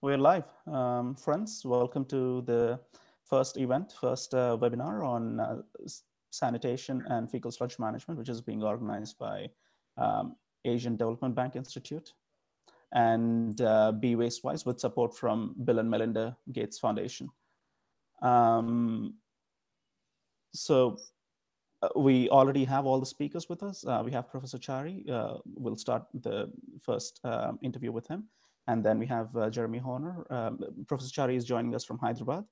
We're live. Um, friends, welcome to the first event, first uh, webinar on uh, sanitation and fecal sludge management, which is being organized by um, Asian Development Bank Institute and uh, Be Wastewise with support from Bill and Melinda Gates Foundation. Um, so uh, we already have all the speakers with us. Uh, we have Professor Chari. Uh, we'll start the first um, interview with him. And then we have uh, Jeremy Horner. Um, Professor Chari is joining us from Hyderabad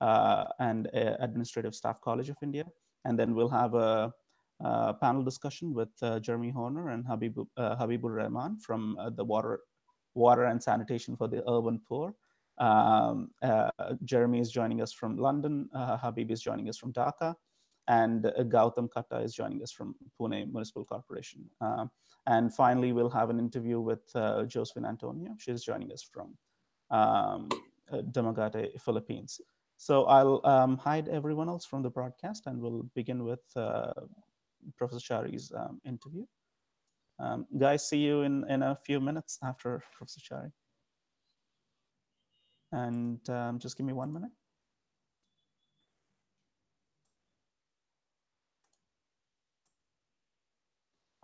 uh, and uh, Administrative Staff College of India. And then we'll have a, a panel discussion with Jeremy Horner and Habib, Habibur Rahman from the Water, Water and Sanitation for the Urban Poor. Um, Jeremy is joining us from London. Habib is joining us from Dhaka and Gautam Katta is joining us from Pune Municipal Corporation. Uh, and finally, we'll have an interview with uh, Josephine Antonio. She's joining us from um, uh, Dumaguete, Philippines. So I'll um, hide everyone else from the broadcast and we'll begin with uh, Professor Chari's um, interview. Um, guys, see you in, in a few minutes after Professor Chari. And um, just give me one minute.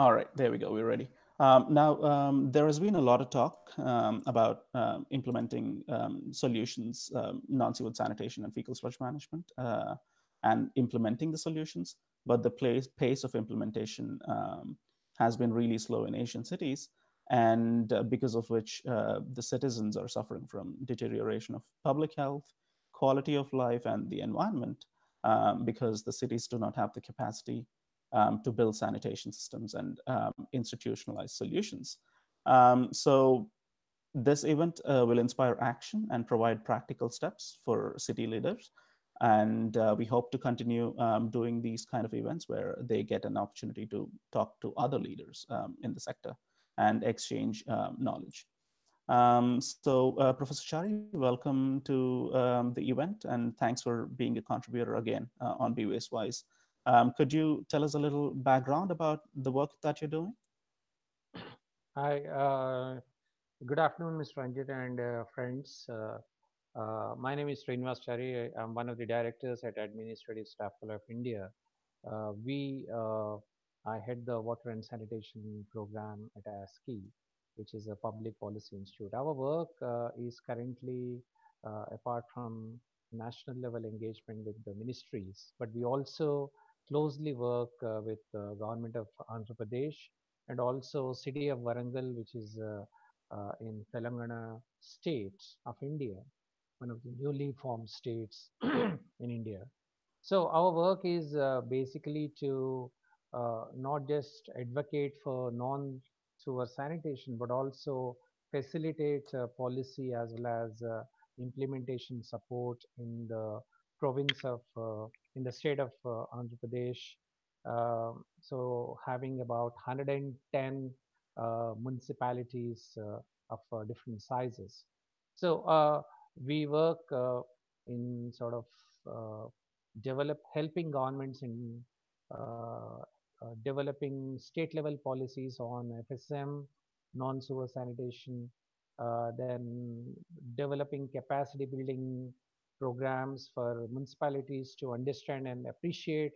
All right, there we go. We're ready. Um, now, um, there has been a lot of talk um, about um, implementing um, solutions, um, non-sewage sanitation and fecal sludge management, uh, and implementing the solutions. But the place, pace of implementation has been really slow in Asian cities, and uh, because of which uh, the citizens are suffering from deterioration of public health, quality of life, and the environment, because the cities do not have the capacity um, to build sanitation systems and um, institutionalize solutions. Um, so this event uh, will inspire action and provide practical steps for city leaders. And uh, we hope to continue um, doing these kind of events where they get an opportunity to talk to other leaders um, in the sector and exchange um, knowledge. So uh, Professor Chari, welcome to the event and thanks for being a contributor again uh, on Be Wastewise. Um, could you tell us a little background about the work that you're doing? Hi, uh, good afternoon, Mr. Ranjit and uh, friends. Uh, uh my name is Srinivas Chari. I'm one of the directors at Administrative Staff College of India. Uh, we, uh, I head the water and sanitation program at ASCI, which is a public policy institute. Our work is currently, apart from national level engagement with the ministries, but we also closely work uh, with the government of Andhra Pradesh and also city of Warangal, which is uh, uh, in Telangana state of India, one of the newly formed states in India. So our work is basically to not just advocate for non-sewer sanitation, but also facilitate policy as well as implementation support in the province of uh, in the state of uh, Andhra Pradesh. Um, so having about 110 uh, municipalities of different sizes. So we work in sort of develop helping governments in uh, uh, developing state level policies on FSM, non-sewer sanitation, uh, then developing capacity building programs for municipalities to understand and appreciate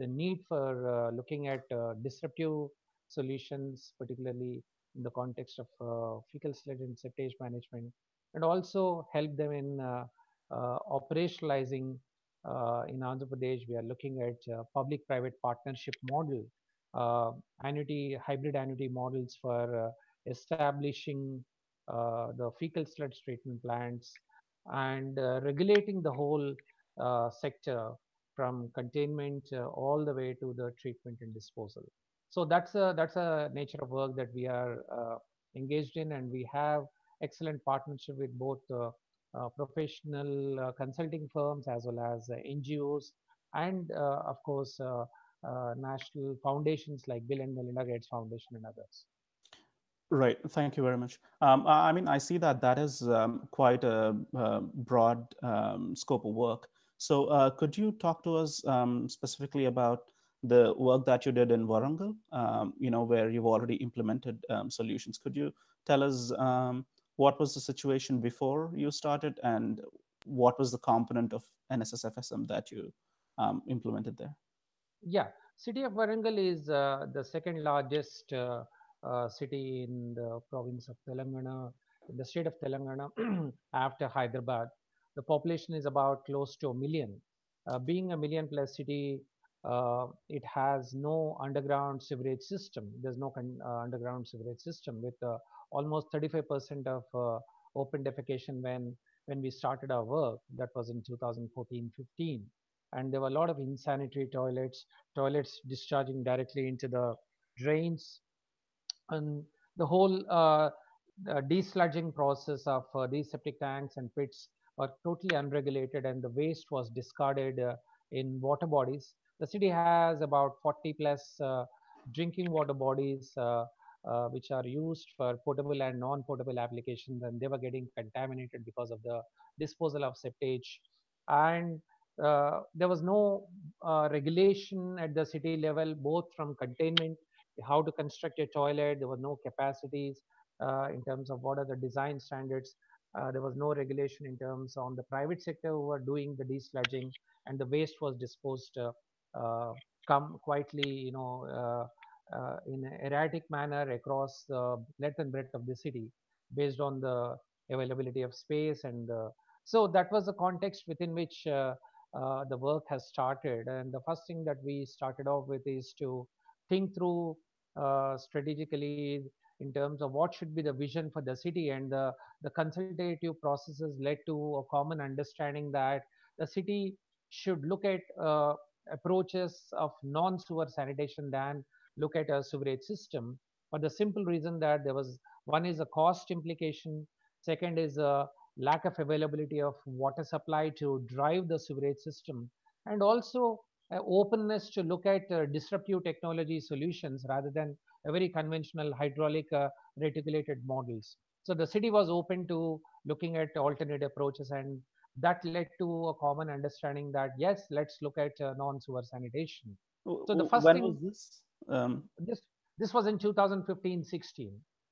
the need for uh, looking at uh, disruptive solutions, particularly in the context of uh, fecal sludge and septage management, and also help them in uh, uh, operationalizing. Uh, in Andhra Pradesh, we are looking at public-private partnership model, annuity, hybrid annuity models for establishing the fecal sludge treatment plants and uh, regulating the whole uh, sector from containment uh, all the way to the treatment and disposal. So that's a that's a nature of work that we are engaged in, and we have excellent partnership with both uh, professional uh, consulting firms as well as uh, NGOs and of course national foundations like Bill and Melinda Gates Foundation and others. Right. Thank you very much. Um, I mean, I see that that is um, quite a, a broad um, scope of work. So uh, could you talk to us um, specifically about the work that you did in Warangal, um, you know, where you've already implemented um, solutions? Could you tell us what was the situation before you started, and what was the component of NSSFSM that you implemented there? Yeah, city of Warangal is uh, the second largest uh, city in the province of Telangana, the state of Telangana after Hyderabad. The population is about close to a million. Uh, being a million plus city, uh, it has no underground sewerage system. There's no uh, underground sewerage system with almost 35% of open defecation when when we started our work. That was in 2014-15 and there were a lot of insanitary toilets, toilets discharging directly into the drains, and the whole uh, the desludging process of uh, these septic tanks and pits were totally unregulated, and the waste was discarded uh, in water bodies. The city has about 40 plus uh, drinking water bodies. Uh, uh, which are used for potable and non-potable applications and they were getting contaminated because of the disposal of septage and uh, there was no uh, regulation at the city level, both from containment, how to construct a toilet, there were no capacities uh, in terms of what are the design standards. Uh, there was no regulation in terms on the private sector who were doing the desludging and the waste was disposed uh, uh, come quietly, you know, in an erratic manner across the length and breadth of the city based on the availability of space and so that was the context within which uh, the work has started. And the first thing that we started off with is to think through uh, strategically in terms of what should be the vision for the city. And the, the consultative processes led to a common understanding that the city should look at uh, approaches of non-sewer sanitation than look at a sewerage system for the simple reason that there was one is a cost implication second is a lack of availability of water supply to drive the sewerage system, and also uh, openness to look at uh, disruptive technology solutions rather than a very conventional hydraulic uh, reticulated models. So the city was open to looking at alternate approaches and that led to a common understanding that yes, let's look at uh, non-sewer sanitation. So the first when thing was this? Um... This this was in 2015-16.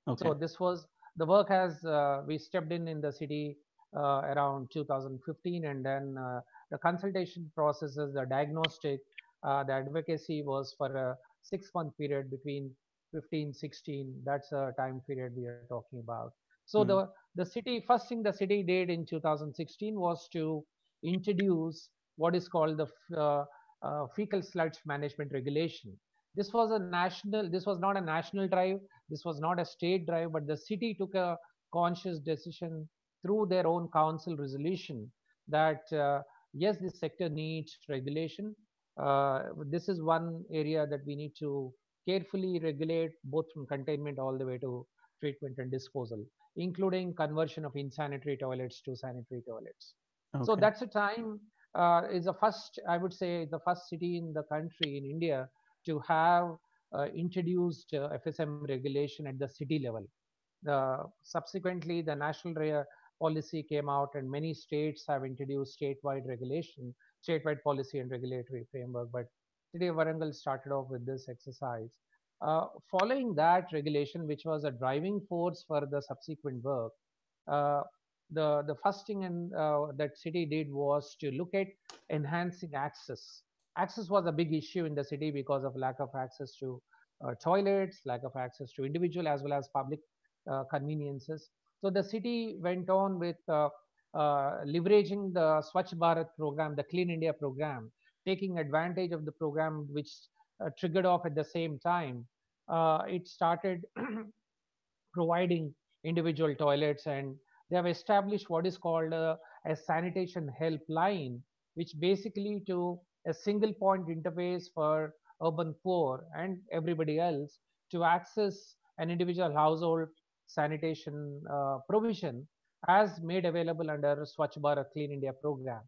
Okay. So this was the work has uh, we stepped in in the city uh, around 2015 and then uh, the consultation processes the diagnostic uh, the advocacy was for a six month period between 15 16 that's a time period we are talking about. So mm. the the city first thing the city did in 2016 was to introduce what is called the uh, uh, fecal sludge management regulation. This was a national this was not a national drive this was not a state drive but the city took a conscious decision through their own council resolution that uh, yes this sector needs regulation uh, this is one area that we need to carefully regulate both from containment all the way to treatment and disposal including conversion of insanitary toilets to sanitary toilets okay. so that's a time uh, is the first i would say the first city in the country in india to have uh, introduced uh, FSM regulation at the city level. subsequently, the national policy came out and many states have introduced statewide regulation, statewide policy and regulatory framework. But today Warangal started off with this exercise. Uh, following that regulation, which was a driving force for the subsequent work, uh, the the first thing in, uh, that city did was to look at enhancing access access was a big issue in the city because of lack of access to uh, toilets, lack of access to individual as well as public uh, conveniences. So the city went on with uh, uh leveraging the Swachh Bharat program, the Clean India program, taking advantage of the program which uh, triggered off at the same time. It started providing individual toilets and they have established what is called a, a sanitation helpline, which basically to a single point interface for urban poor and everybody else to access an individual household sanitation uh, provision as made available under Swachh Bharat Clean India program,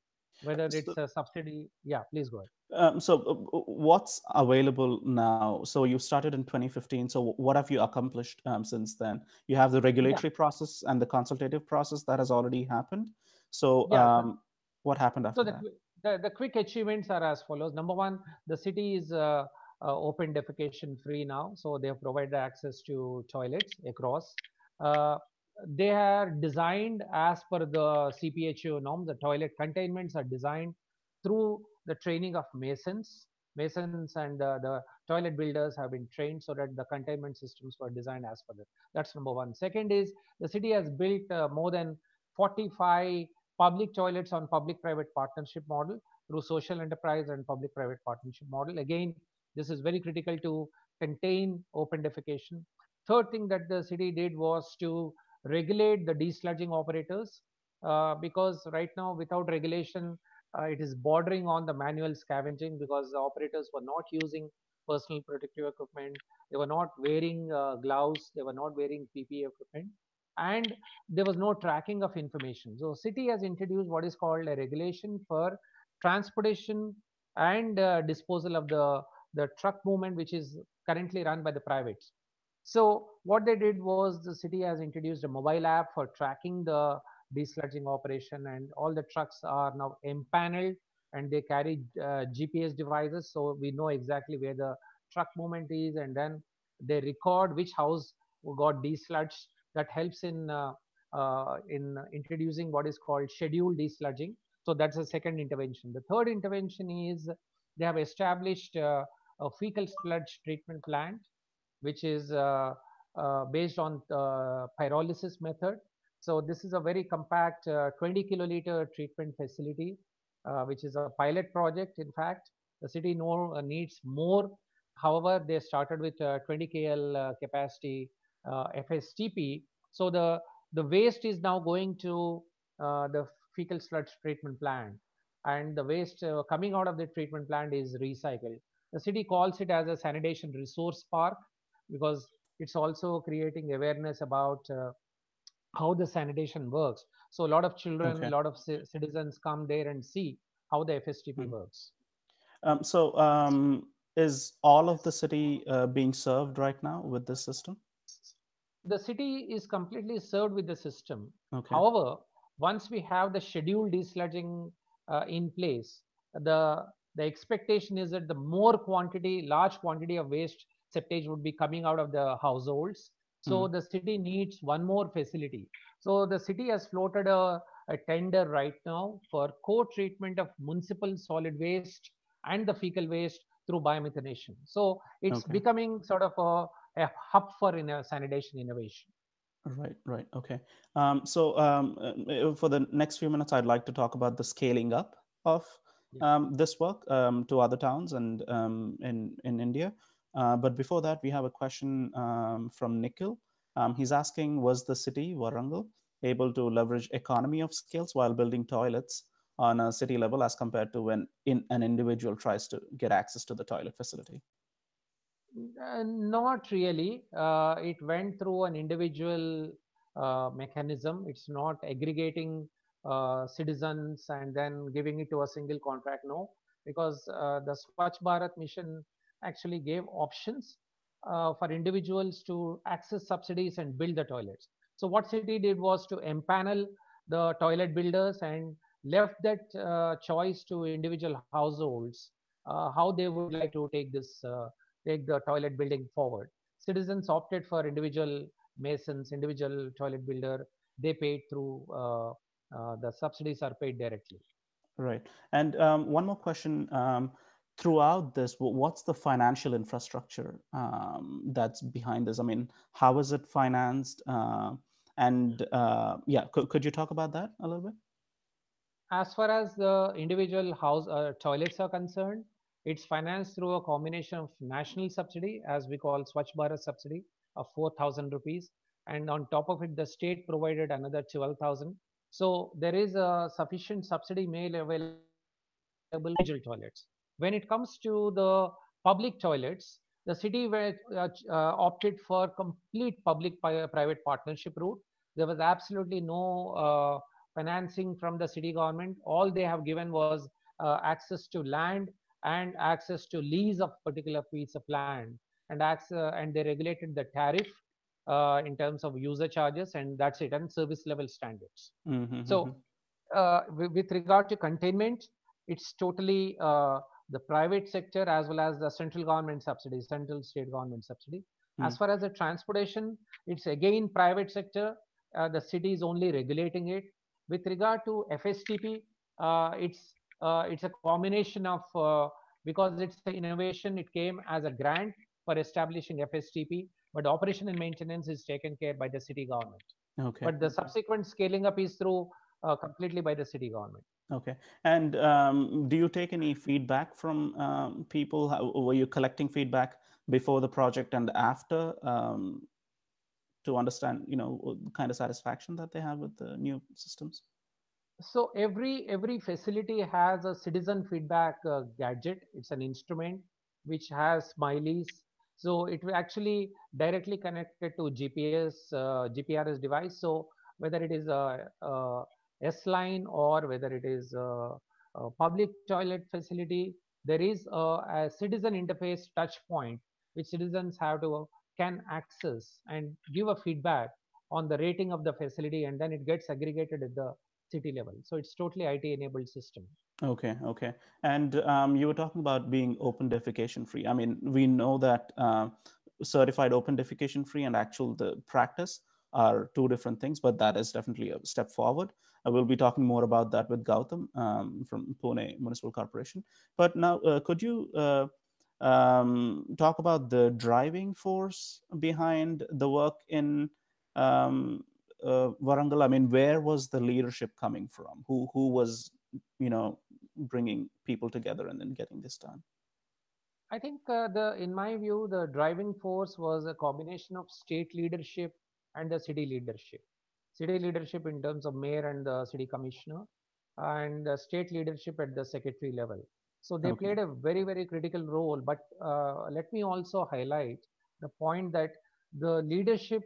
whether it's a subsidy. Yeah, please go ahead. Um, so uh, what's available now? So you started in 2015. So what have you accomplished um, since then? You have the regulatory yeah. process and the consultative process that has already happened. So yeah. um, what happened after so the, that? the, the quick achievements are as follows. Number one, the city is uh, uh, open defecation free now. So they have provided access to toilets across. Uh, they are designed as per the CPHEEO norm. The toilet containments are designed through the training of masons. Masons and uh, the toilet builders have been trained so that the containment systems were designed as per that. That's number one. Second is the city has built uh, more than 45 public toilets on public-private partnership model through social enterprise and public-private partnership model. Again, this is very critical to contain open defecation. Third thing that the city did was to regulate the desludging operators uh, because right now without regulation uh, it is bordering on the manual scavenging because the operators were not using personal protective equipment. They were not wearing uh, gloves. They were not wearing ppe equipment. And there was no tracking of information. So city has introduced what is called a regulation for transportation and uh, disposal of the the truck movement which is currently run by the privates. So what they did was the city has introduced a mobile app for tracking the desludging operation and all the trucks are now empaneled and they carry uh, GPS devices so we know exactly where the truck movement is and then they record which house got desludged. That helps in uh, uh, in introducing what is called scheduled desludging. So that's the second intervention. The third intervention is they have established uh, a fecal sludge treatment plant which is uh, uh, based on pyrolysis method. So this is a very compact 20 kiloliter treatment facility, which is a pilot project. In fact, the city know, needs more. However, they started with 20 KL capacity FSTP. So the the waste is now going to uh, the fecal sludge treatment plant and the waste uh, coming out of the treatment plant is recycled the city calls it as a sanitation resource park because it's also creating awareness about uh, how the sanitation works. So a lot of children, okay. a lot of citizens come there and see how the FSTP mm-hmm. works. Um, so um, is all of the city uh, being served right now with this system? The city is completely served with the system. Okay. However, once we have the scheduled desludging uh, in place, the the expectation is that the more quantity, large quantity of waste septage would be coming out of the households. So mm. the city needs one more facility. So the city has floated a, a tender right now for co-treatment of municipal solid waste and the fecal waste through biomethanation. So it's okay. becoming sort of a, a hub for in a sanitation innovation. Right, right. Okay. Um, so um, uh, for the next few minutes, I'd like to talk about the scaling up of. Um, this work um, to other towns and um, in, in India. Uh, but before that, we have a question um, from Nikhil. Um, he's asking, was the city, Warangal, able to leverage economy of skills while building toilets on a city level as compared to when in, an individual tries to get access to the toilet facility? Uh, not really. Uh, it went through an individual uh, mechanism. It's not aggregating uh, citizens and then giving it to a single contract. No, because uh, the Swachh Bharat mission actually gave options uh, for individuals to access subsidies and build the toilets. So what city did was to empanel the toilet builders and left that uh, choice to individual households uh, how they would like to take this take the toilet building forward. Citizens opted for individual masons, individual toilet builder. They paid through the subsidies are paid directly. Right. And um, one more question. Um, throughout this, what's the financial infrastructure um, that's behind this? I mean, how is it financed? Uh, and uh, yeah, could, could you talk about that a little bit? As far as the individual house uh, toilets are concerned, it's financed through a combination of national subsidy, as we call Swachh Bharat subsidy of 4,000 rupees. And on top of it, the state provided another 12,000. So there is a sufficient subsidy made available individual toilets. When it comes to the public toilets, the city were, uh, uh, opted for complete public-private partnership route. There was absolutely no uh, financing from the city government. All they have given was uh, access to land and access to lease of particular piece of land, and access, and they regulated the tariff uh, in terms of user charges, and that's it, and service level standards. Mm-hmm, so, mm-hmm. uh, with, regard to containment, it's totally uh, the private sector as well as the central government subsidy, central state government subsidy. Mm. As far as the transportation, it's again private sector uh, the city is only regulating it. With regard to FSTP, uh, it's uh, it's a combination of uh, because it's the innovation. It came as a grant for establishing FSTP, but operation and maintenance is taken care by the city government. Okay. But the subsequent scaling up is through uh, completely by the city government. Okay. And um, do you take any feedback from um, people? How, were you collecting feedback before the project and after um, to understand, you know, the kind of satisfaction that they have with the new systems? So every every facility has a citizen feedback uh, gadget. It's an instrument which has smileys. So it will actually directly connected to GPS uh, GPRS device. So whether it is a, a S line or whether it is a, a public toilet facility, there is a, a, citizen interface touch point which citizens have to can access and give a feedback on the rating of the facility and then it gets aggregated at the city level. So it's totally IT enabled system. Okay, okay. And um, you were talking about being open defecation free. I mean, we know that uh, certified open defecation free and actual the practice are two different things, but that is definitely a step forward. I will be talking more about that with Gautam um, from Pune Municipal Corporation. But now, uh, could you uh, um, talk about the driving force behind the work in um, uh, Warangal? I mean, where was the leadership coming from? Who who was, you know, bringing people together and then getting this done? I think uh, the, in my view, the driving force was a combination of state leadership and the city leadership. City leadership in terms of mayor and the city commissioner, and the state leadership at the secretary level. So they okay. played a very very critical role. But uh, let me also highlight the point that the leadership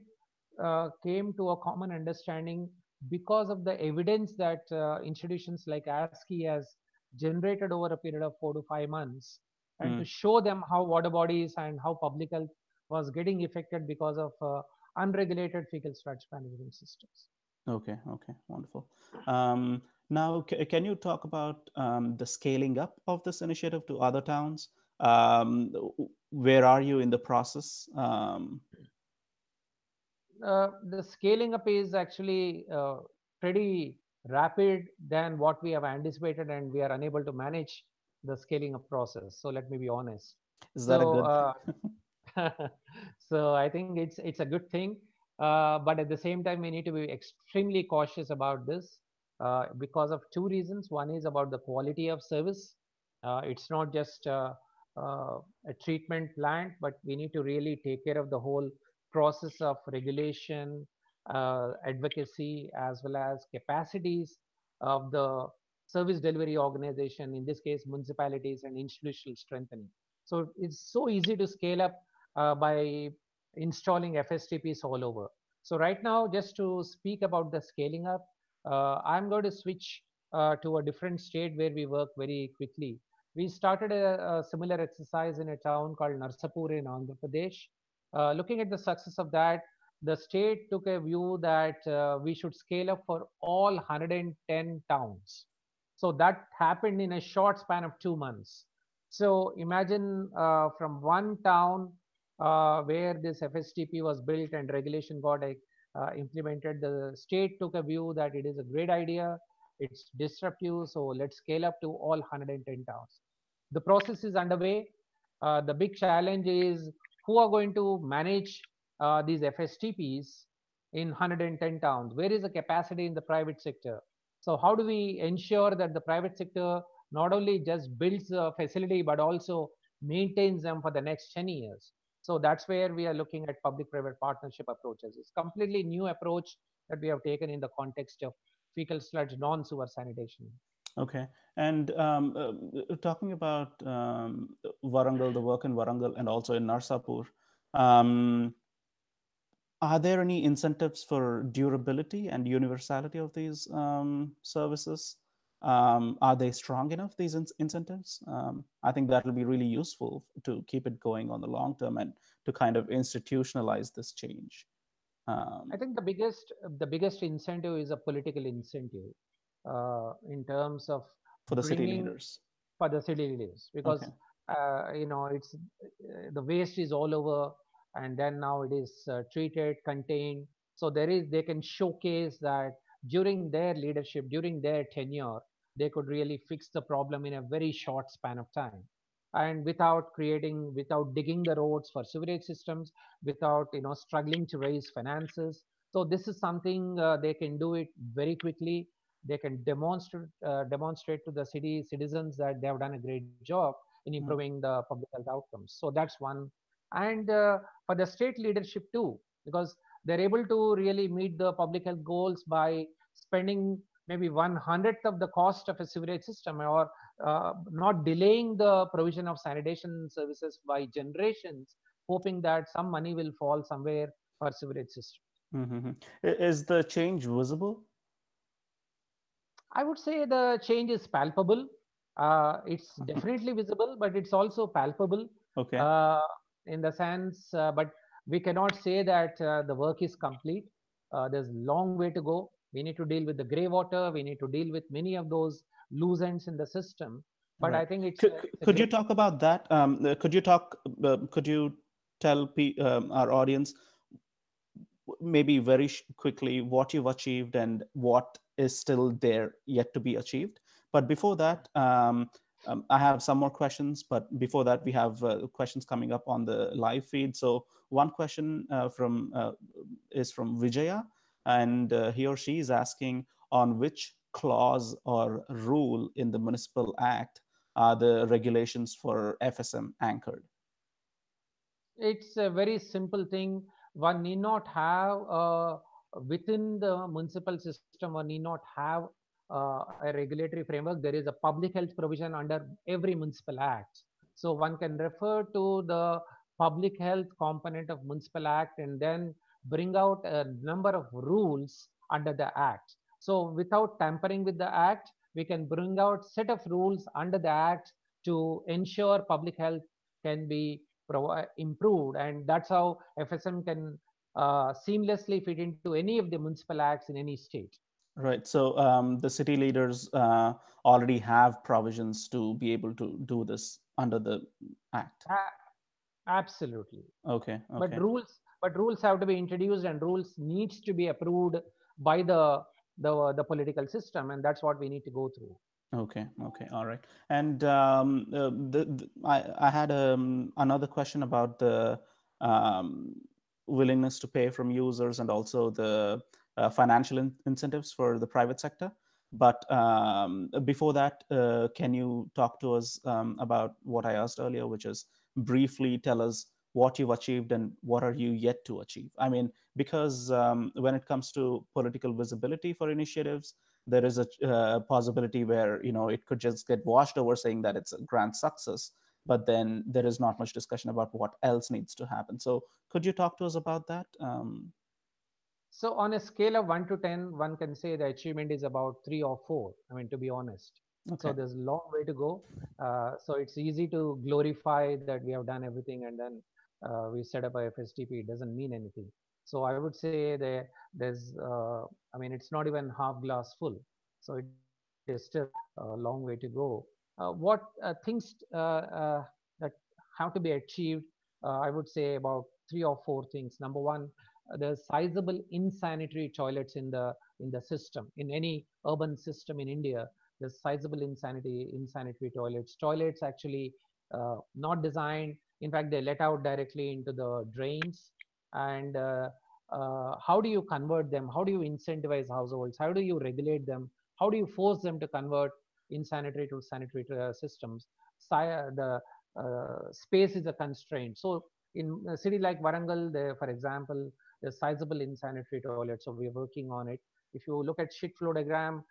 uh, came to a common understanding because of the evidence that uh, institutions like ASCI has generated over a period of four to five months and mm. to show them how water bodies and how public health was getting affected because of uh, unregulated fecal sludge management systems. Okay, okay, wonderful. Um, now, can you talk about um, the scaling up of this initiative to other towns? Um, where are you in the process? Um, uh, the scaling up is actually uh, pretty rapid than what we have anticipated, and we are unable to manage the scaling up process. So let me be honest. Is that so, a good? Uh, so I think it's it's a good thing, uh, but at the same time, we need to be extremely cautious about this uh, because of two reasons. One is about the quality of service. Uh, it's not just a treatment plant, but we need to really take care of the whole process of regulation, uh, advocacy, as well as capacities of the service delivery organization, in this case, municipalities and institutional strengthening. So it's so easy to scale up uh, by installing FSTPs all over. So right now, just to speak about the scaling up, uh, I'm going to switch uh, to a different state where we work very quickly. We started a, a similar exercise in a town called Narsapur in Andhra Pradesh. Uh, looking at the success of that, the state took a view that uh, we should scale up for all 110 towns. So that happened in a short span of two months. So imagine uh, from one town uh, where this FSTP was built and regulation got uh, implemented, the state took a view that it is a great idea, it's disruptive, so let's scale up to all 110 towns. The process is underway. The big challenge is who are going to manage uh, these FSTPs in 110 towns? Where is the capacity in the private sector? So how do we ensure that the private sector not only just builds a facility, but also maintains them for the next 10 years? So that's where we are looking at public-private partnership approaches. It's completely new approach that we have taken in the context of fecal sludge non-sewer sanitation. Okay, and um, uh, talking about um, Warangal, the work in Warangal, and also in Narsapur, um, are there any incentives for durability and universality of these um, services? Um, are they strong enough, these in incentives? Um, I think that will be really useful to keep it going on the long term and to kind of institutionalize this change. I think the biggest the biggest incentive is a political incentive uh, in terms of for the city leaders. For the city leaders. Because okay. uh, you know it's uh, the waste is all over and then now it is uh, treated contained. So there is they can showcase that during their leadership, during their tenure, they could really fix the problem in a very short span of time. And without creating without digging the roads for sewerage systems without you know struggling to raise finances. So this is something uh, they can do it very quickly they can demonstrate uh, demonstrate to the city citizens that they have done a great job in Mm. improving the public health outcomes so that's one and uh, for the state leadership too because they're able to really meet the public health goals by spending maybe one hundredth of the cost of a sewerage system or uh, not delaying the provision of sanitation services by generations, hoping that some money will fall somewhere for sewerage system. Mm-hmm. Is the change visible? I would say the change is palpable. Uh, it's definitely visible, but it's also palpable Okay. uh, in the sense, uh, but we cannot say that uh, the work is complete. Uh, there's a long way to go. We need to deal with the gray water. We need to deal with many of those loose ends in the system. But I think it's, Could, it's could you talk about that? Um, could you talk? Uh, could you tell um, our audience maybe very quickly what you've achieved and what is still there yet to be achieved? But before that, um, um, I have some more questions. But before that, we have uh, questions coming up on the live feed. So one question uh, from uh, is from Vijaya, and uh, he or she is asking on which clause or rule in the municipal act are the regulations for FSM anchored? it's a very simple thing. One need not have uh, within the municipal system, one need not have uh, a regulatory framework. There is a public health provision under every municipal act. So one can refer to the public health component of municipal act and then bring out a number of rules under the act. So without tampering with the act, we can bring out set of rules under the act to ensure public health can be improved and that's how fsm can uh, seamlessly fit into any of the municipal acts in any state Right. So um, the city leaders uh, already have provisions to be able to do this under the act. A- absolutely Okay. but rules but rules have to be introduced and rules needs to be approved by the the the political system and that's what we need to go through Okay. Okay. All right. And um, uh, the, the I I had um, another question about the um, willingness to pay from users and also the uh, financial in- incentives for the private sector. But um, before that, uh, can you talk to us um, about what I asked earlier, which is briefly tell us what you've achieved and what are you yet to achieve? I mean, because um, when it comes to political visibility for initiatives, there is a uh, possibility where you know it could just get washed over saying that it's a grand success but then there is not much discussion about what else needs to happen. So could you talk to us about that? Um, so on a scale of 1 to 10 one can say the achievement is about 3 or 4 i mean to be honest. Okay. so there's a long way to go. Uh, so it's easy to glorify that we have done everything and then uh, we set up a fstp it doesn't mean anything so i would say there there's uh, i mean it's not even half glass full. So it is still a long way to go. Uh, what uh, things uh, uh, that have to be achieved uh, i would say about three or four things. Number one there's sizable insanitary toilets in the in the system in any urban system in india there's sizable insanity insanitary toilets. Toilets actually not designed in fact they let out directly into the drains and uh, uh, how do you convert them? How do you incentivize households? How do you regulate them? How do you force them to convert insanitary to sanitary uh, systems? The uh, space is a constraint. So in a city like Warangal there for example there's sizable insanitary toilets so we're working on it. If you look at shit flow diagram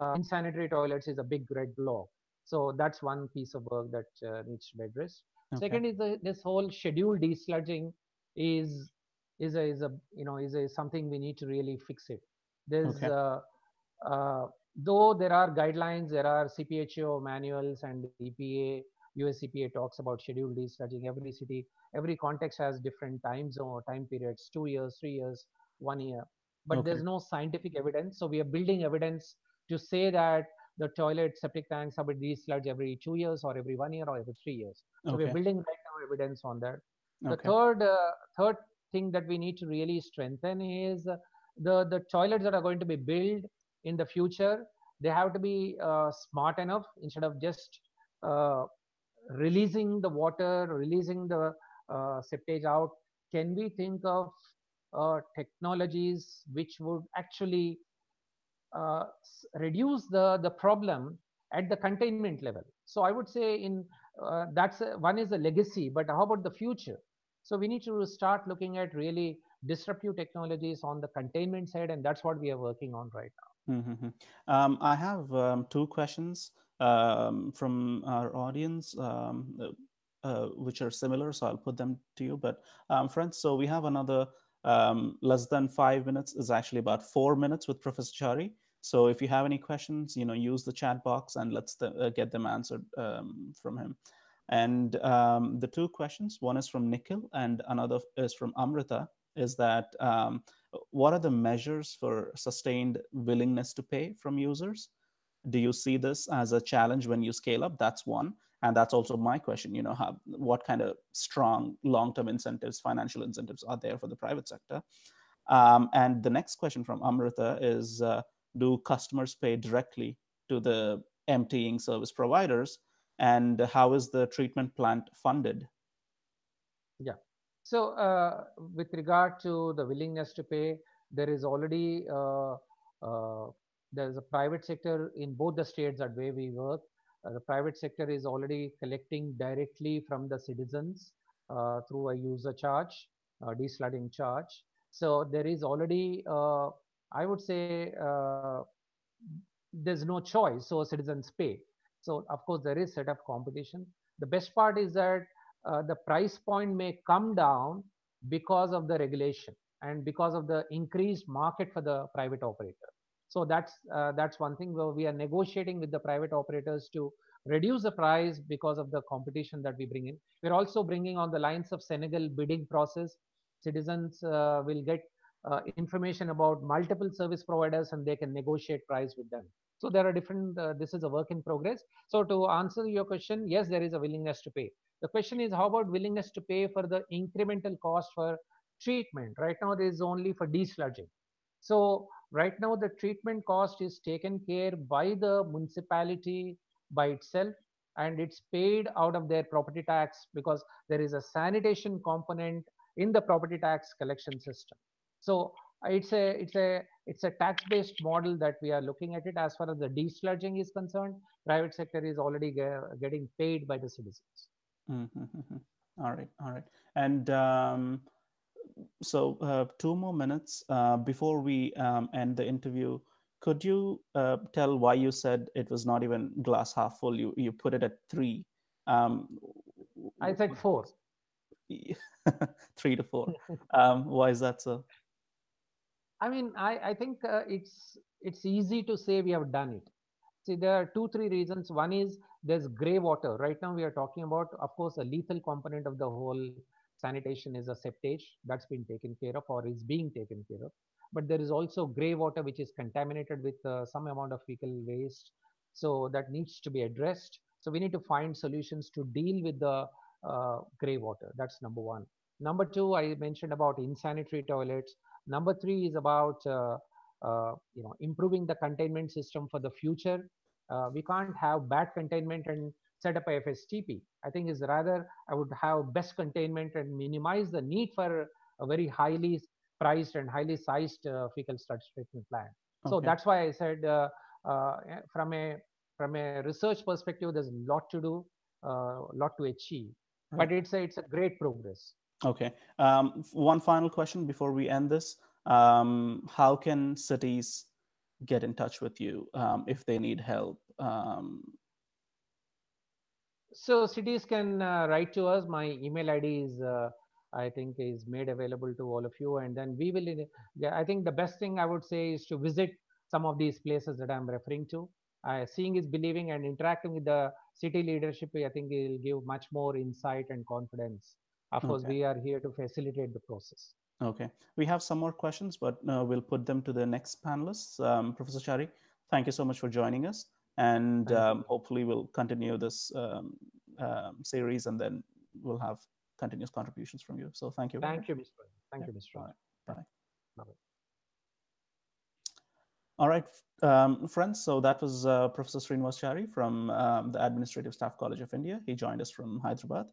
uh, insanitary toilets is a big red block. So that's one piece of work that uh, needs to be addressed. okay. Second is the, this whole schedule desludging is is a, is a you know is a something we need to really fix it. There's Okay. uh, uh, though there are guidelines, there are CPHEEO manuals and EPA, US EPA talks about schedule desludging. Every city, every context has different time zone, time periods, two years, three years, one year. But Okay. there's no scientific evidence. So we are building evidence to say that the toilet septic tanks have been desludged every two years or every one year or every three years. So okay we're building right now evidence on that. The okay third uh, third thing that we need to really strengthen is the the toilets that are going to be built in the future. They have to be uh, smart enough instead of just uh, releasing the water, releasing the uh, septage out. Can we think of uh, technologies which would actually uh, reduce the the problem at the containment level? So I would say in uh, that's a, one is a legacy, but how about the future? So we need to start looking at really disruptive technologies on the containment side, and that's what we are working on right now. Mm-hmm. Um, I have um, two questions um, from our audience, um, uh, which are similar, so I'll put them to you. But um, friends, so we have another um, less than five minutes is actually about four minutes with Professor Chari. So if you have any questions, you know, use the chat box and let's uh, get them answered from him. And um, the two questions, one is from Nikhil and another is from Amrita, is that um, what are the measures for sustained willingness to pay from users? Do you see this as a challenge when you scale up? That's one. And that's also my question, you know, how, what kind of strong long-term incentives, financial incentives are there for the private sector? Um, and the next question from Amrita is, uh, do customers pay directly to the emptying service providers? And how is the treatment plant funded? Yeah. So uh, with regard to the willingness to pay, there is already uh, uh, there is a private sector in both the states that way we work. Uh, the private sector is already collecting directly from the citizens uh, through a user charge, uh, desludging charge. So there is already, I would say, there's no choice. So citizens pay. So of course there is set of competition. The best part is that uh, the price point may come down because of the regulation and because of the increased market for the private operator. So that's uh, that's one thing where we are negotiating with the private operators to reduce the price because of the competition that we bring in. We're also bringing on the lines of Senegal bidding process. Citizens uh, will get uh, information about multiple service providers and they can negotiate price with them. So there are different, uh, this is a work in progress. So to answer your question, yes, there is a willingness to pay. The question is how about willingness to pay for the incremental cost for treatment? Right now there is only for desludging. So right now the treatment cost is taken care by the municipality by itself and it's paid out of their property tax because there is a sanitation component in the property tax collection system. So it's a it's a it's a tax based model that we are looking at it as far as the desludging is concerned. Private sector is already ge- getting paid by the citizens. Mm-hmm. all right all right. And um, so uh, two more minutes uh, before we um, end the interview could you uh, tell why you said it was not even glass half full? You you put it at three. Um, i said four. Three to four. Um, why is that so I mean, I, I think uh, it's it's easy to say we have done it. See, there are two, three reasons. One is there's gray water. Right now, we are talking about, of course, a lethal component of the whole sanitation is a septage that's been taken care of or is being taken care of. But there is also gray water which is contaminated with uh, some amount of fecal waste. So that needs to be addressed. So we need to find solutions to deal with the uh, gray water. That's number one. Number two, I mentioned about insanitary toilets. Number three is about uh, uh, you know improving the containment system for the future. Uh, we can't have bad containment and set up a FSTP. I think is rather I would have best containment and minimize the need for a very highly priced and highly sized uh, fecal sludge treatment plant. Okay. So that's why I said uh, uh, from a from a research perspective, there's a lot to do, a lot to achieve. Right. But it's a, it's a great progress. Okay. Um, one final question before we end this. Um, how can cities get in touch with you um, if they need help? Um, so cities can uh, write to us. My email ID is, uh, I think, is made available to all of you. And then we will, I think the best thing I would say is to visit some of these places that I'm referring to. Uh, seeing is believing and interacting with the city leadership, I think will give much more insight and confidence of course, okay. we are here to facilitate the process. Okay. We have some more questions, but uh, we'll put them to the next panelists. Um, Professor Chari, thank you so much for joining us. And um, hopefully we'll continue this um, uh, series and then we'll have continuous contributions from you. So thank you. Thank you, Mr. Thank you, Mr. All right. Bye. All right, um, friends. So that was uh, Professor Srinivas Chari from um, the Administrative Staff College of India. He joined us from Hyderabad.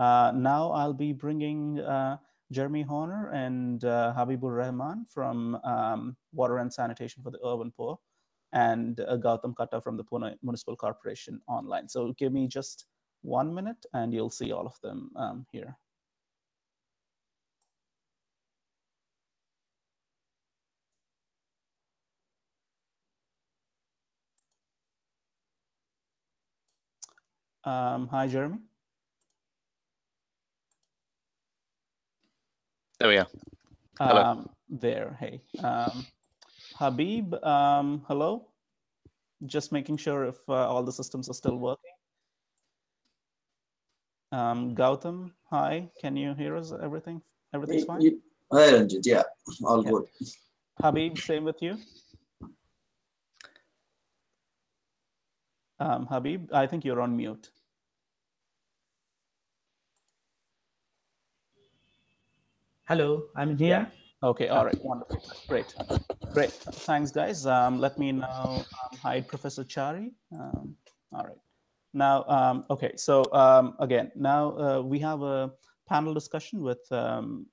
Uh, now I'll be bringing uh, Jeremy Horner and uh, Habibur Rahman from um, Water and Sanitation for the Urban Poor and uh, Gautam Katta from the Pune Municipal Corporation online. So give me just one minute and you'll see all of them um, here. Um, hi, Jeremy. There we are. Hello. Um, there, hey. Um, Habib, um, hello. Just making sure if uh, all the systems are still working. Um, Gautam, hi. Can you hear us? Everything? Everything's fine? Hi, Ranjit. Yeah, all yeah. good. Habib, same with you. Um, Habib, I think you're on mute. Hello, I'm here. Okay, all right, wonderful, great, great. Thanks, guys. Um, let me now um, hide Professor Chari. Um, all right. Now, um, okay, so um, again, now uh, we have a panel discussion with um,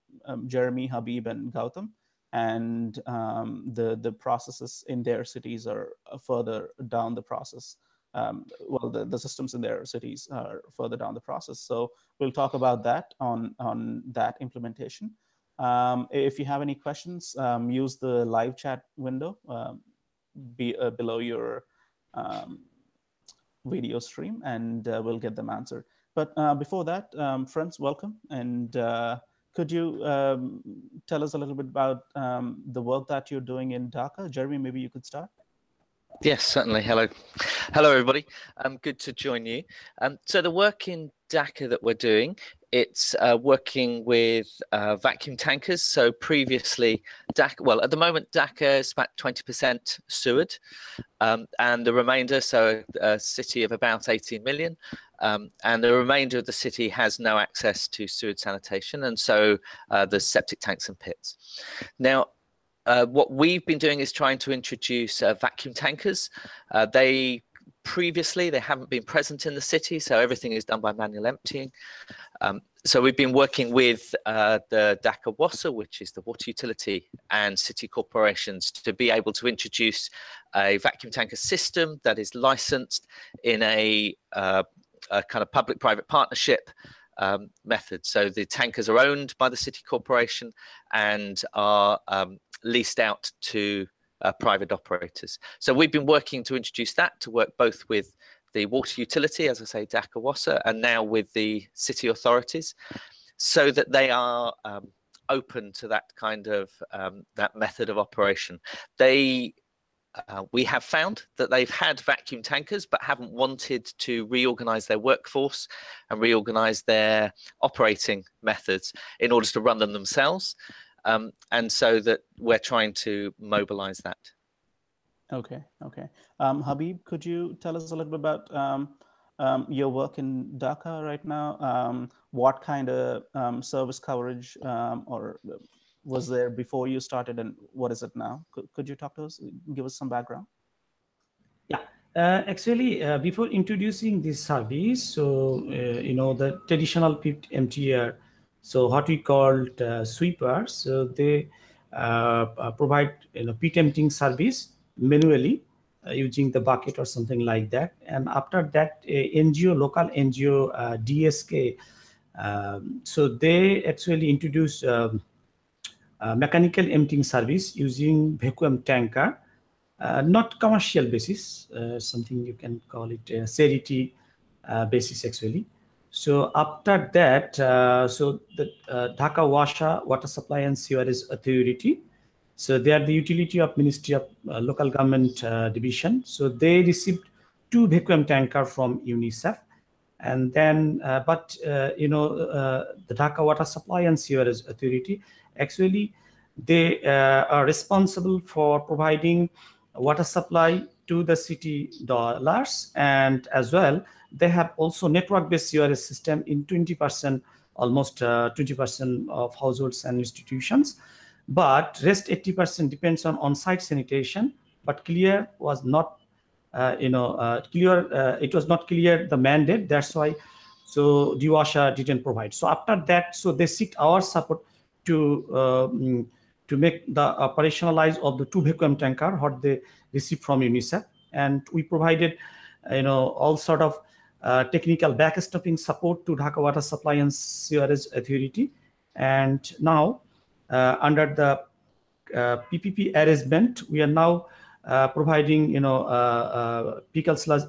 Jeremy, Habib, and Gautam, and the the processes in their cities are further down the process. well, the, the systems in their cities are further down the process. So we'll talk about that on on that implementation. Um, if you have any questions, um, use the live chat window um, be, uh, below your um, video stream and uh, we'll get them answered. But uh, before that, um, friends, welcome. And uh, could you um, tell us a little bit about the work that you're doing in Dhaka? Jeremy, maybe you could start. Yes, certainly. Hello. Hello, everybody. Um, good to join you. Um, so the work in Dhaka that we're doing, it's uh, working with uh, vacuum tankers. So previously, Dhaka, well, at the moment, Dhaka is about 20% sewered, um, and the remainder, so a city of about 18 million, um, and the remainder of the city has no access to sewage sanitation, and so uh, there's septic tanks and pits. Now, uh, what we've been doing is trying to introduce uh, vacuum tankers. Uh, they previously they haven't been present in the city, so everything is done by manual emptying. Um, so we've been working with uh, the Dhaka WASA, which is the water utility, and city corporations to be able to introduce a vacuum tanker system that is licensed in a, uh, a kind of public-private partnership um, method. So the tankers are owned by the city corporation and are um, leased out to uh, private operators. So we've been working to introduce that to work both with the water utility, as I say, Dhaka WASA, and now with the city authorities, so that they are um, open to that kind of um, that method of operation. They uh, we have found that they've had vacuum tankers but haven't wanted to reorganize their workforce and reorganize their operating methods in order to run them themselves. Um, and so that we're trying to mobilize that. Okay, okay. Um, Habib, could you tell us a little bit about um, um your work in Dhaka right now? Um, what kind of um, service coverage or was there before you started and what is it now? Could, could you talk to us, give us some background? Yeah, uh, actually, uh, before introducing this service, so, uh, you know, the traditional pit emptier so what we called uh, sweepers, so they uh, uh, provide you know, pit emptying service manually uh, using the bucket or something like that. And after that, NGO, local NGO uh, DSK, um, so they actually introduce um, mechanical emptying service using vacuum tanker, uh, not commercial basis, something you can call it a charity basis actually. So after that, uh, so the uh, Dhaka WASA Water Supply and Sewerage Authority, so they are the utility of Ministry of uh, Local Government uh, Division. So they received two vacuum tanker from UNICEF. And then, uh, but, uh, you know, the Dhaka Water Supply and Sewerage Authority, actually, they are responsible for providing water supply to the city dollars and as well they have also network-based CRS system in 20% almost uh, 20% of households and institutions. But rest 80% depends on on-site sanitation. But clear was not, uh, you know, uh, clear. it was not clear the mandate. That's why so DWASA didn't provide. So after that, so they seek our support to um, to make the operationalize of the two vacuum tanker what they received from UNICEF, and we provided, you know, all sort of uh, technical backstopping support to Dhaka Water Supply and Sewerage Authority, and now uh, under the uh, PPP arrangement, we are now uh, providing, you know, uh, uh, sludge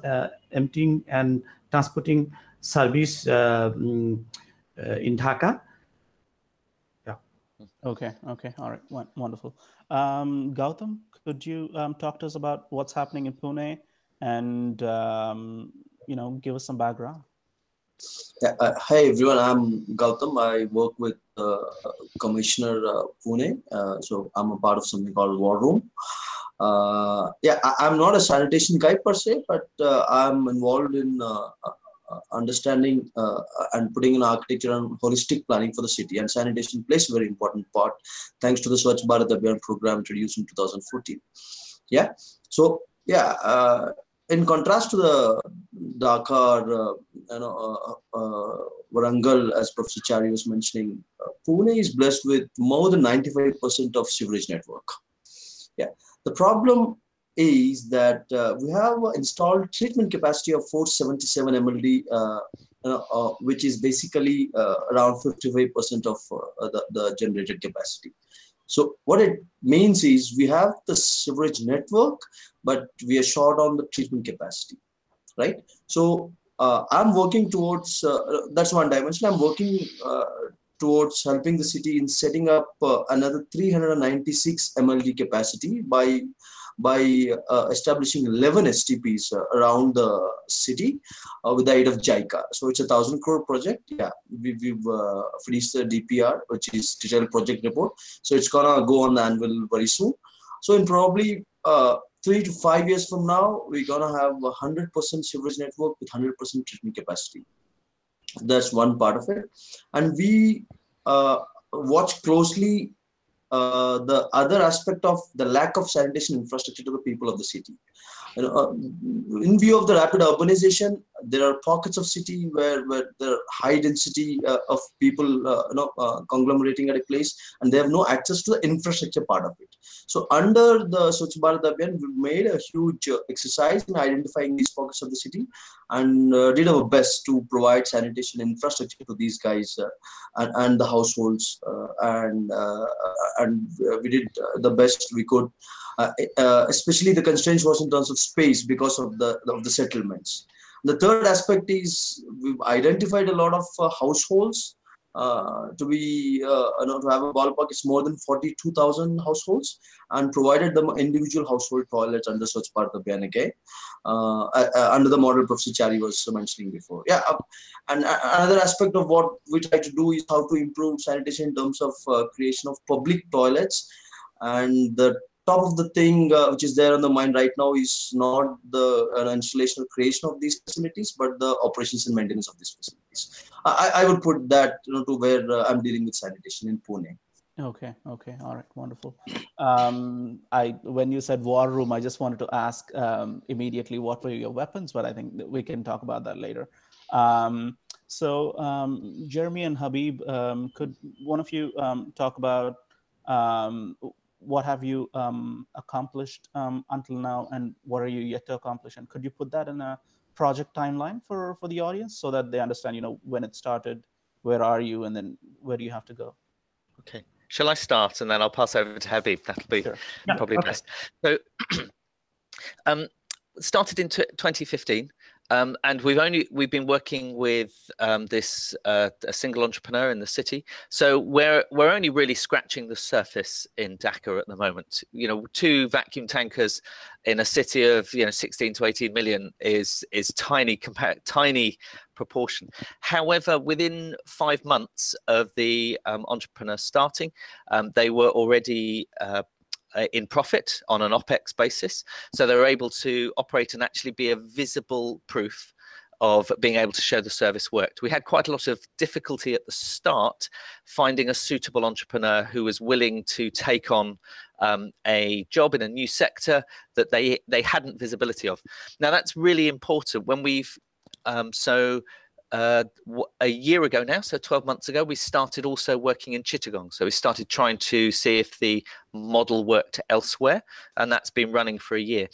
emptying and transporting service mm, in Dhaka Yeah. Okay. Okay. All right. Wonderful. Um, Gautam, could you um, talk to us about what's happening in Pune and um, you know give us some background? Yeah, uh, hi everyone. I'm Gautam. I work with uh, Commissioner uh, Pune. Uh, so I'm a part of something called War Room. Uh, yeah, I, am not a sanitation guy per se, but uh, I'm involved in Uh, understanding uh, and putting in architecture and holistic planning for the city. And sanitation plays a very important part thanks to the Swachh Bharat Abhiyan program introduced in 2014. Yeah. So, yeah, uh, in contrast to the Dhaka or, you know, uh, Warangal, as Professor Chari was mentioning, Pune is blessed with more than 95% of sewerage network. Yeah. The problem is that uh, we have installed treatment capacity of 477 MLD, uh, uh, which is basically uh, around 55% of uh, the, the generated capacity. So what it means is we have the sewerage network, but we are short on the treatment capacity, right? So uh, I'm working towards, that's one dimension, I'm working towards helping the city in setting up another 396 MLD capacity by by uh, establishing 11 STPs uh, around the city uh, with the aid of JICA. So it's a thousand crore project. Yeah, we, we've uh, finished the DPR, which is detailed project report. So it's gonna go on the annual very soon. So in probably uh, three to five years from now, we're gonna have a 100% sewerage network with 100% treatment capacity. That's one part of it. And we uh, watch closely uh, the other aspect of the lack of sanitation infrastructure to the people of the city. Uh, in view of the rapid urbanization, there are pockets of city where, where there are high density uh, of people uh, you know, uh, conglomerating at a place and they have no access to the infrastructure part of it. So under the Swachh Bharat Abhiyan, we made a huge exercise in identifying these pockets of the city and did our best to provide sanitation infrastructure to these guys and, and the households and and we did the best we could uh, uh, especially the constraints was in terms of space because of the of the settlements. The third aspect is we've identified a lot of uh, households uh, to be uh, know to have a ballpark it's more than 42,000 households and provided them individual household toilets under Bharat Abhiyan again uh, under the model Professor Chari was mentioning before. Yeah and another aspect of what we try to do is how to improve sanitation in terms of creation of public toilets. And the top of the thing uh, which is there on the mind right now is not the uh, installation or creation of these facilities, but the operations and maintenance of these facilities. I, I would put that you know, to where uh, I'm dealing with sanitation in Pune. Okay. Okay. All right. Wonderful. Um, I when you said war room, I just wanted to ask um, immediately what were your weapons, but I think we can talk about that later. Um, so um, Jeremy and Habib, um, could one of you um, talk about um, what have you um, accomplished um, until now and what are you yet to accomplish and could you put that in a project timeline for for the audience so that they understand you know when it started where are you and then where do you have to go? Okay. Shall i start and then i'll pass over to habib? That'll be sure. probably okay. best. So um started in 2015 um, and we've only we've been working with um, this uh, a single entrepreneur in the city, so we're we're only really scratching the surface in Dhaka at the moment. You know, two vacuum tankers in a city of you know 16 to 18 million is is tiny compared tiny proportion. However, within five months of the um, entrepreneur starting, um, they were already uh, uh, in profit on an OPEX basis. So they're able to operate and actually be a visible proof of being able to show the service worked. We had quite a lot of difficulty at the start finding a suitable entrepreneur who was willing to take on um, a job in a new sector that they they hadn't visibility of. Now that's really important when we've um, so uh, a year ago now, so 12 months ago, we started also working in Chittagong. So we started trying to see if the model worked elsewhere, and that's been running for a year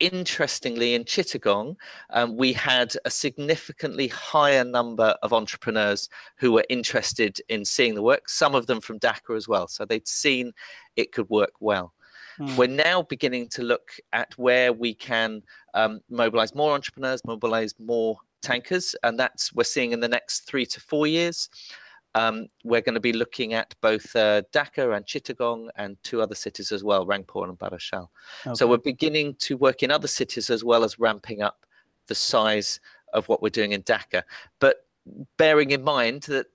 interestingly, in Chittagong, um, we had a significantly higher number of entrepreneurs who were interested in seeing the work, some of them from Dhaka as well. So they'd seen it could work well. Mm. We're now beginning to look at where we can um, mobilize more entrepreneurs, mobilize more tankers, and that's we're seeing in the next three to four years. Um, we're going to be looking at both uh, Dhaka and Chittagong and two other cities as well, Rangpur and Barishal. Okay. So we're beginning to work in other cities as well as ramping up the size of what we're doing in Dhaka. But bearing in mind that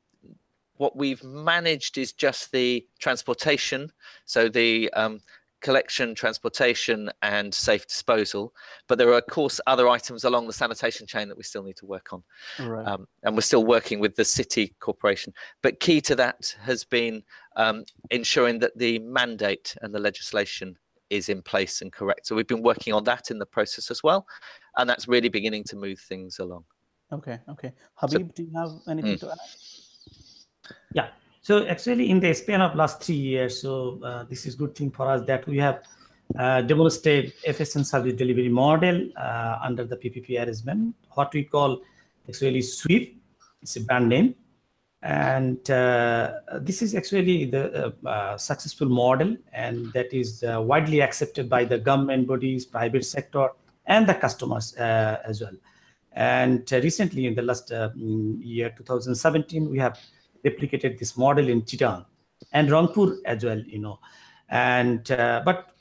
what we've managed is just the transportation, so the um, collection, transportation, and safe disposal. But there are, of course, other items along the sanitation chain that we still need to work on. Right. Um, and we're still working with the city corporation. But key to that has been um, ensuring that the mandate and the legislation is in place and correct. So we've been working on that in the process as well. And that's really beginning to move things along. Okay, okay. Habib, so, do you have anything mm. to add? Yeah, so actually, in the span of last three years, so uh, this is good thing for us that we have uh, demonstrated efficient service delivery model uh, under the PPP arrangement, what we call actually SWEEP. It's a brand name. And uh, this is actually the uh, uh, successful model, and that is widely accepted by the government bodies, private sector, and the customers as well. And recently, in the last year, 2017, we have replicated this model in Chittagong and Rangpur as well, you know. And uh, but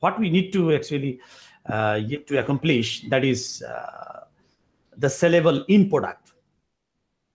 what we need to actually uh, yet to accomplish that is uh, the sellable in product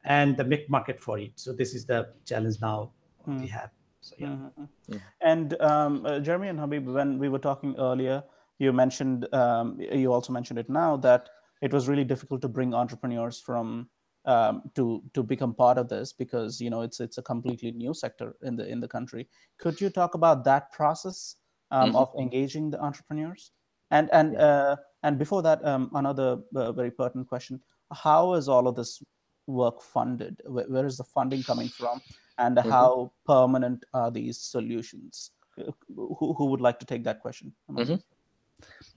and the make market for it. So this is the challenge now mm. we have. So, yeah. Mm-hmm. yeah. And um, uh, Jeremy and Habib, when we were talking earlier, you mentioned um, you also mentioned it now that it was really difficult to bring entrepreneurs from um, to to become part of this because you know it's it's a completely new sector in the in the country. Could you talk about that process um, mm-hmm. of engaging the entrepreneurs? And and yeah. uh, and before that, um, another uh, very pertinent question: How is all of this work funded? where, where is the funding coming from? And mm-hmm. how permanent are these solutions? Who, who would like to take that question? Mm-hmm.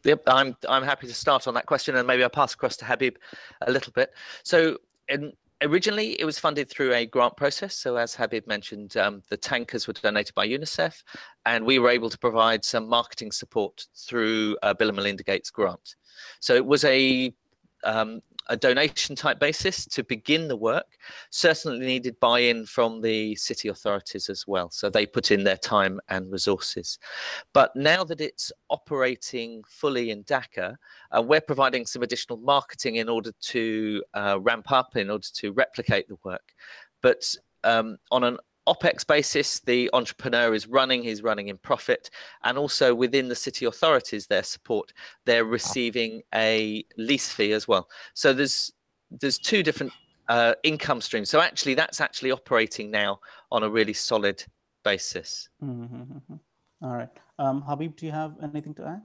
Yep, I'm I'm happy to start on that question, and maybe I'll pass across to Habib a little bit. So and originally it was funded through a grant process. So as Habib mentioned, um, the tankers were donated by UNICEF, and we were able to provide some marketing support through uh, Bill and Melinda Gates grant. So it was a um, a donation type basis to begin the work certainly needed buy-in from the city authorities as well. So they put in their time and resources. But now that it's operating fully in dhaka uh, we're providing some additional marketing in order to uh, ramp up in order to replicate the work. But um, on an OPEX basis, the entrepreneur is running, he's running in profit. And also within the city authorities, their support, they're receiving a lease fee as well. So there's there's two different uh, income streams. So actually, that's actually operating now on a really solid basis. Mm-hmm. mm-hmm. All right. Um, Habib, do you have anything to add?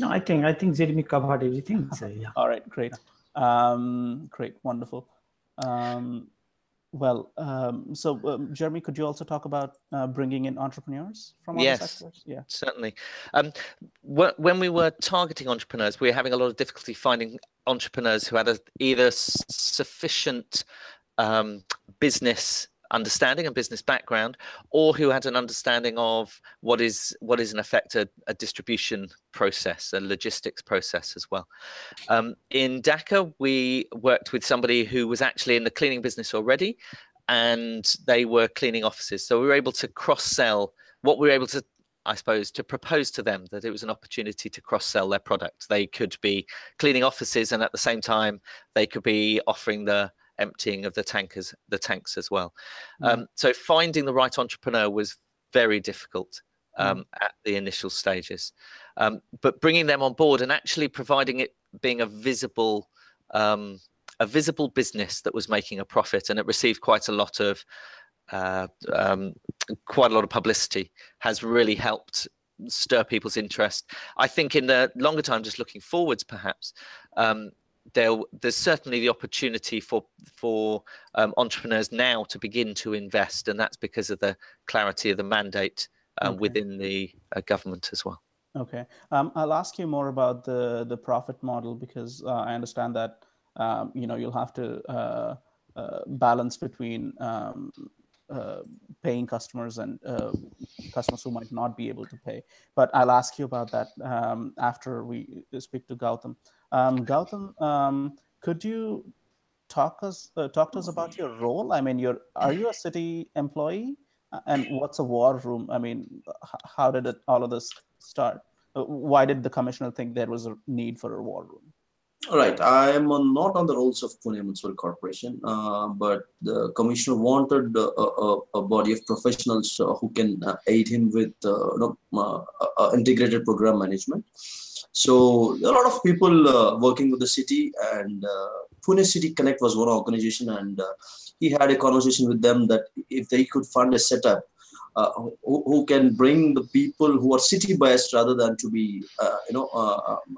No, I think I think Jeremy covered everything. So, yeah. All right, great. Um, great, wonderful. Um, well, um, so um, Jeremy, could you also talk about uh, bringing in entrepreneurs from other yes, sectors? Yeah, certainly. Um, wh- when we were targeting entrepreneurs, we were having a lot of difficulty finding entrepreneurs who had a, either s- sufficient um, business understanding and business background, or who had an understanding of what is what is in effect a, a distribution process, a logistics process as well. Um, in Dhaka, we worked with somebody who was actually in the cleaning business already, and they were cleaning offices. So we were able to cross sell what we were able to I suppose, to propose to them that it was an opportunity to cross sell their product. They could be cleaning offices, and at the same time, they could be offering the emptying of the tankers, the tanks as well. Mm. Um, so finding the right entrepreneur was very difficult mm. um, mm. at the initial stages, um, but bringing them on board and actually providing it being a visible um, a visible business that was making a profit, and it received quite a lot of uh, um, quite a lot of publicity. Has really helped stir people's interest. I think in the longer time, just looking forwards, perhaps um, there's certainly the opportunity for for um, entrepreneurs now to begin to invest, and that's because of the clarity of the mandate uh, okay. within the uh, government as well. Okay, um, I'll ask you more about the the profit model because uh, I understand that um, you know you'll have to uh, uh, balance between um, uh, paying customers and customers who might not be able to pay. But I'll ask you about that um, after we speak to Gautam. Um, Gautam, um, could you talk us talk to us about your role? I mean, you're are you a city employee? and what's a war room? I mean, how did it, all of this start? Uh, why did the commissioner think there was a need for a war room? Right. I am not on the rolls of Pune Municipal Corporation, uh, but the commissioner wanted a, a, a body of professionals uh, who can uh, aid him with uh, you know, uh, integrated program management. So there are a lot of people working with the city, and Pune City Connect was one organization, and he had a conversation with them that if they could fund a setup uh, who, who, can bring the people who are city biased rather than to be uh, you know uh, um,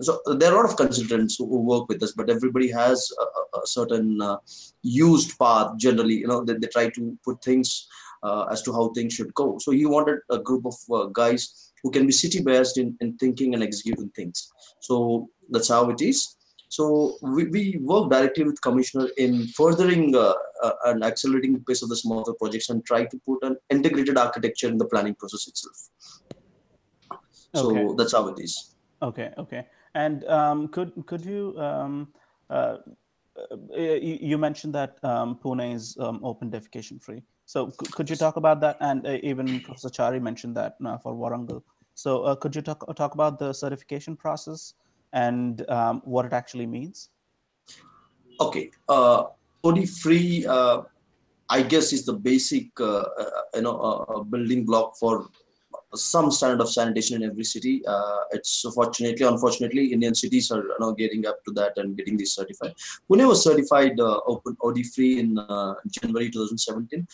so there are a lot of consultants who, who, work with us but everybody has a, a certain uh, used path generally you know they, they try to put things uh, as to how things should go. So he wanted a group of uh, guys who can be city biased in, in thinking and executing things so that's how it is so we, we work directly with commissioner in furthering uh, uh, and accelerating the pace of the smaller projects and try to put an integrated architecture in the planning process itself. So okay. that's how it is. Okay, okay. And um, could could you um, uh, uh you, mentioned that um, Pune is um, open defecation free. So could you talk about that? And uh, even Professor Chari mentioned that uh, for Warangal. So uh, could you talk talk about the certification process and um, what it actually means? Okay, uh, OD free, uh, I guess, is the basic uh, you know building block for some standard of sanitation in every city. Uh, it's fortunately, unfortunately, Indian cities are you know, getting up to that and getting this certified. Pune was certified open OD free in January 2017.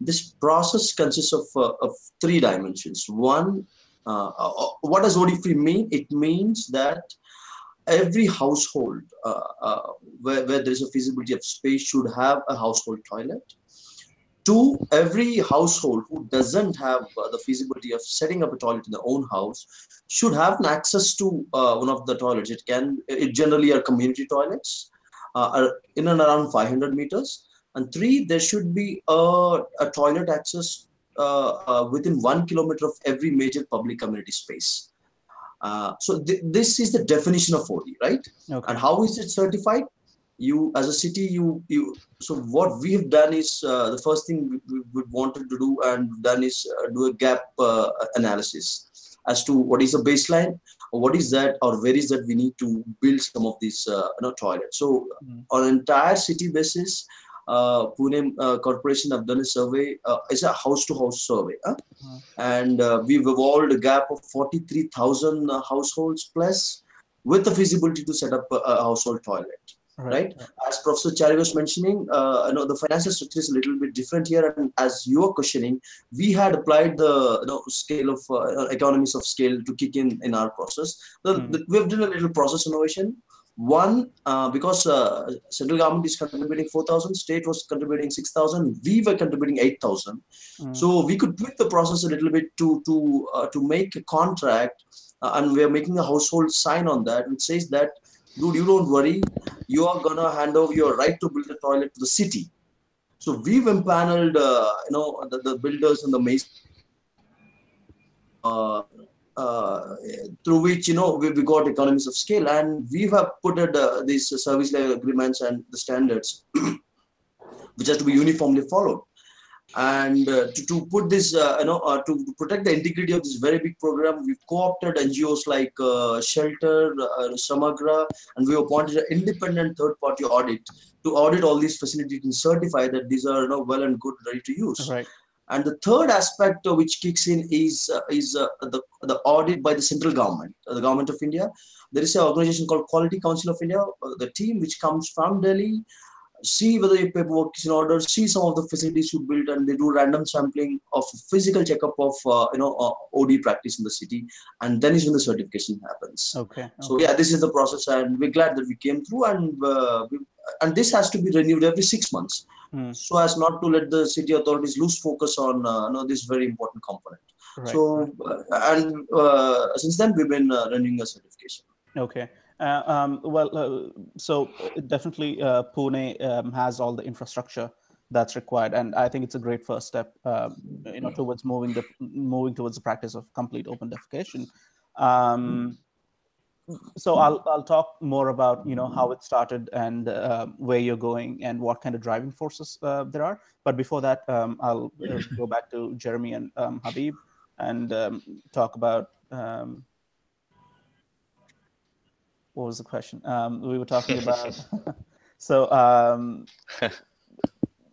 This process consists of, of three dimensions. One, what does OD free mean? It means that every household uh, uh, where, where there is a feasibility of space should have a household toilet. Two, every household who doesn't have uh, the feasibility of setting up a toilet in their own house should have an access to uh, one of the toilets. It can, it generally are community toilets, uh, are in and around 500 meters. And three, there should be a, a toilet access uh, within one kilometer of every major public community space. Uh, so th this is the definition of OD, right? Okay. And how is it certified? You, as a city, you you. So what we have done is uh, the first thing we, we, wanted to do and done is uh, do a gap uh, analysis as to what is the baseline, or what is that, or where is that we need to build some of these uh, you know toilets. So mm. on an entire city basis, uh, Pune uh, Corporation have done a survey. Uh, it's a house-to-house survey, huh? -huh. and uh, we've evolved a gap of 43,000 uh, households plus, with the feasibility to set up a, a household toilet. Right. right. As Professor Chari was mentioning, uh, you know, the financial structure is a little bit different here. And as you are questioning, we had applied the you know, scale of uh, economies of scale to kick in in our process. The, mm. the, we've done a little process innovation one, uh, because uh, central government is contributing 4,000, state was contributing 6,000, we were contributing 8,000. Mm. So we could tweak the process a little bit to to uh, to make a contract, uh, and we are making a household sign on that, which says that, dude, you don't worry, you are gonna hand over your right to build a toilet to the city. So we've empaneled, uh, you know, the, the builders and the masons. Uh, uh, through which you know we, we got economies of scale and we have put uh, these service level agreements and the standards which has to be uniformly followed and uh, to, to put this uh, you know uh, to protect the integrity of this very big program we've co-opted ngos like uh, shelter samagra and we appointed an independent third party audit to audit all these facilities and certify that these are you know well and good ready to use right And the third aspect uh, which kicks in is uh, is uh, the the audit by the central government, the government of India. There is an organization called Quality Council of India, the team which comes from Delhi, see whether your paperwork is in order, see some of the facilities you built, and they do random sampling of physical checkup of uh, you know uh, OD practice in the city, and then is when the certification happens. Okay. okay. So yeah, this is the process, and we're glad that we came through, and uh, we, and this has to be renewed every six months mm. so as not to let the city authorities lose focus on uh, know, this very important component. Right. So, uh, and uh, since then, we've been uh, running a certification. Okay. Uh, um, well, uh, so definitely Pune um, has all the infrastructure that's required, and I think it's a great first step, um, you know, towards moving the moving towards the practice of complete open defecation. Um, so I'll I'll talk more about you know how it started and uh, where you're going and what kind of driving forces uh, there are. But before that, um, I'll uh, go back to Jeremy and um, Habib and um, talk about um, what was the question? Um, we were talking about so um,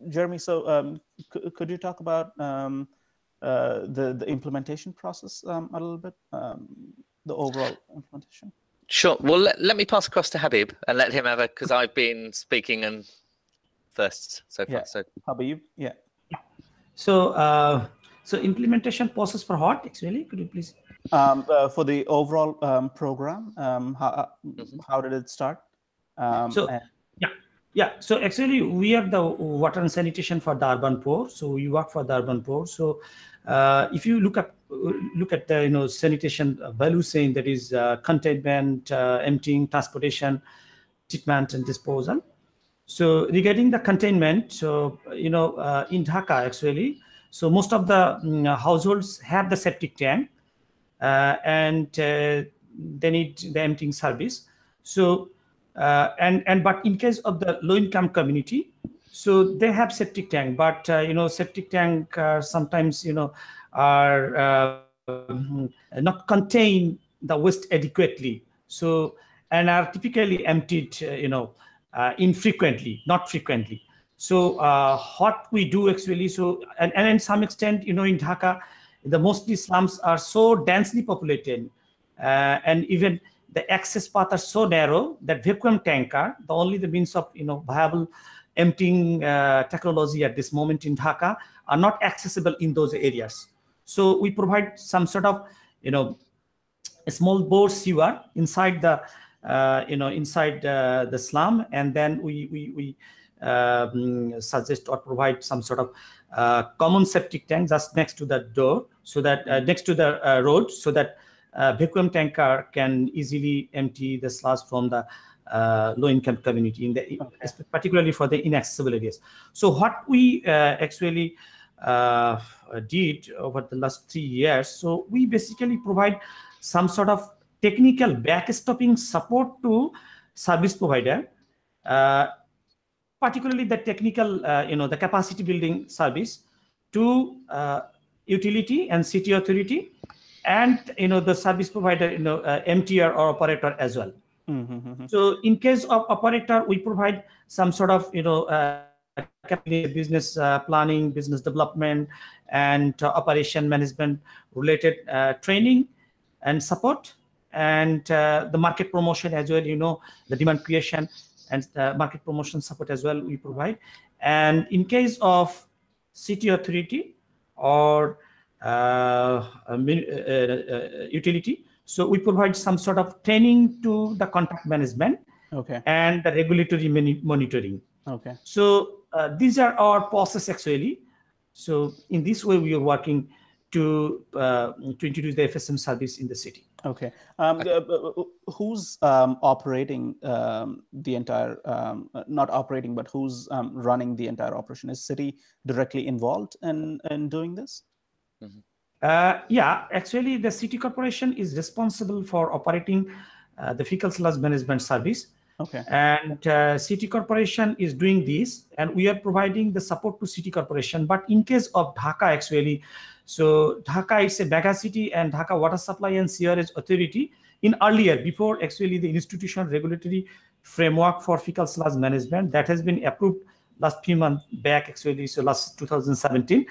Jeremy. So could you talk about uh, the the implementation process a little bit? the overall implementation? Sure. Well, let, let me pass across to Habib and let him have a because I've been speaking and first so far. Yeah. So Habib, yeah. So, uh, so implementation process for what actually? Could you please? Um, uh, for the overall um, program, um, how mm -hmm. how did it start? Um, so yeah, yeah. So actually, we are the water and sanitation for the urban poor. So we work for the urban poor. So uh, if you look at look at the you know sanitation value chain that is uh, containment, uh, emptying, transportation, treatment, and disposal. So regarding the containment, so you know uh, in Dhaka actually, so most of the um, households have the septic tank, uh, and uh, they need the emptying service. So and and but in case of the low income community, so they have septic tank, but uh, you know septic tank uh, sometimes you know are uh, not contain the waste adequately. So and are typically emptied, uh, you know, uh, infrequently, not frequently. So uh, what we do actually, so and, and in some extent, you know, in Dhaka, the mostly slums are so densely populated, and even the access paths are so narrow that vacuum tanker, the only the means of you know viable emptying uh, technology at this moment in Dhaka are not accessible in those areas. So we provide some sort of, you know, small bore sewer inside the, uh, you know, inside uh, the slum, and then we we we um, suggest or provide some sort of uh, common septic tank just next to the door, so that uh, next to the uh, road, so that vacuum tanker can easily empty the sludge from the uh, low-income community, in the okay. particularly for the inaccessible areas. So what we uh, actually uh, did over the last three years, so we basically provide some sort of technical backstopping support to service provider, uh, particularly the technical, uh, you know, the capacity building service to uh, utility and city authority, and you know the service provider, you know, MTR or operator as well. Mm-hmm. So in case of operator, we provide some sort of, you know, uh, business uh, planning, business development, and uh, operation management related uh, training and support, and uh, the market promotion as well. You know, the demand creation and uh, market promotion support as well we provide. And in case of city authority or utility, so we provide some sort of training to the contract management okay. and the regulatory monitoring. Okay. So uh, these are our process actually. So in this way, we are working to uh, to introduce the FSM service in the city. Okay. Um, uh, who's um, operating um, the entire, um, not operating, but who's um, running the entire operation? Is city directly involved in, in doing this? Mm -hmm. Uh, yeah, actually, the city corporation is responsible for operating uh, the fecal sludge management service. Okay. And uh, city corporation is doing this, and we are providing the support to city corporation. But in case of Dhaka, actually, so Dhaka is a mega city, and Dhaka Water Supply and Sewerage Authority in earlier, before actually the institutional regulatory framework for fecal sludge management that has been approved last few months back, actually, so last 2017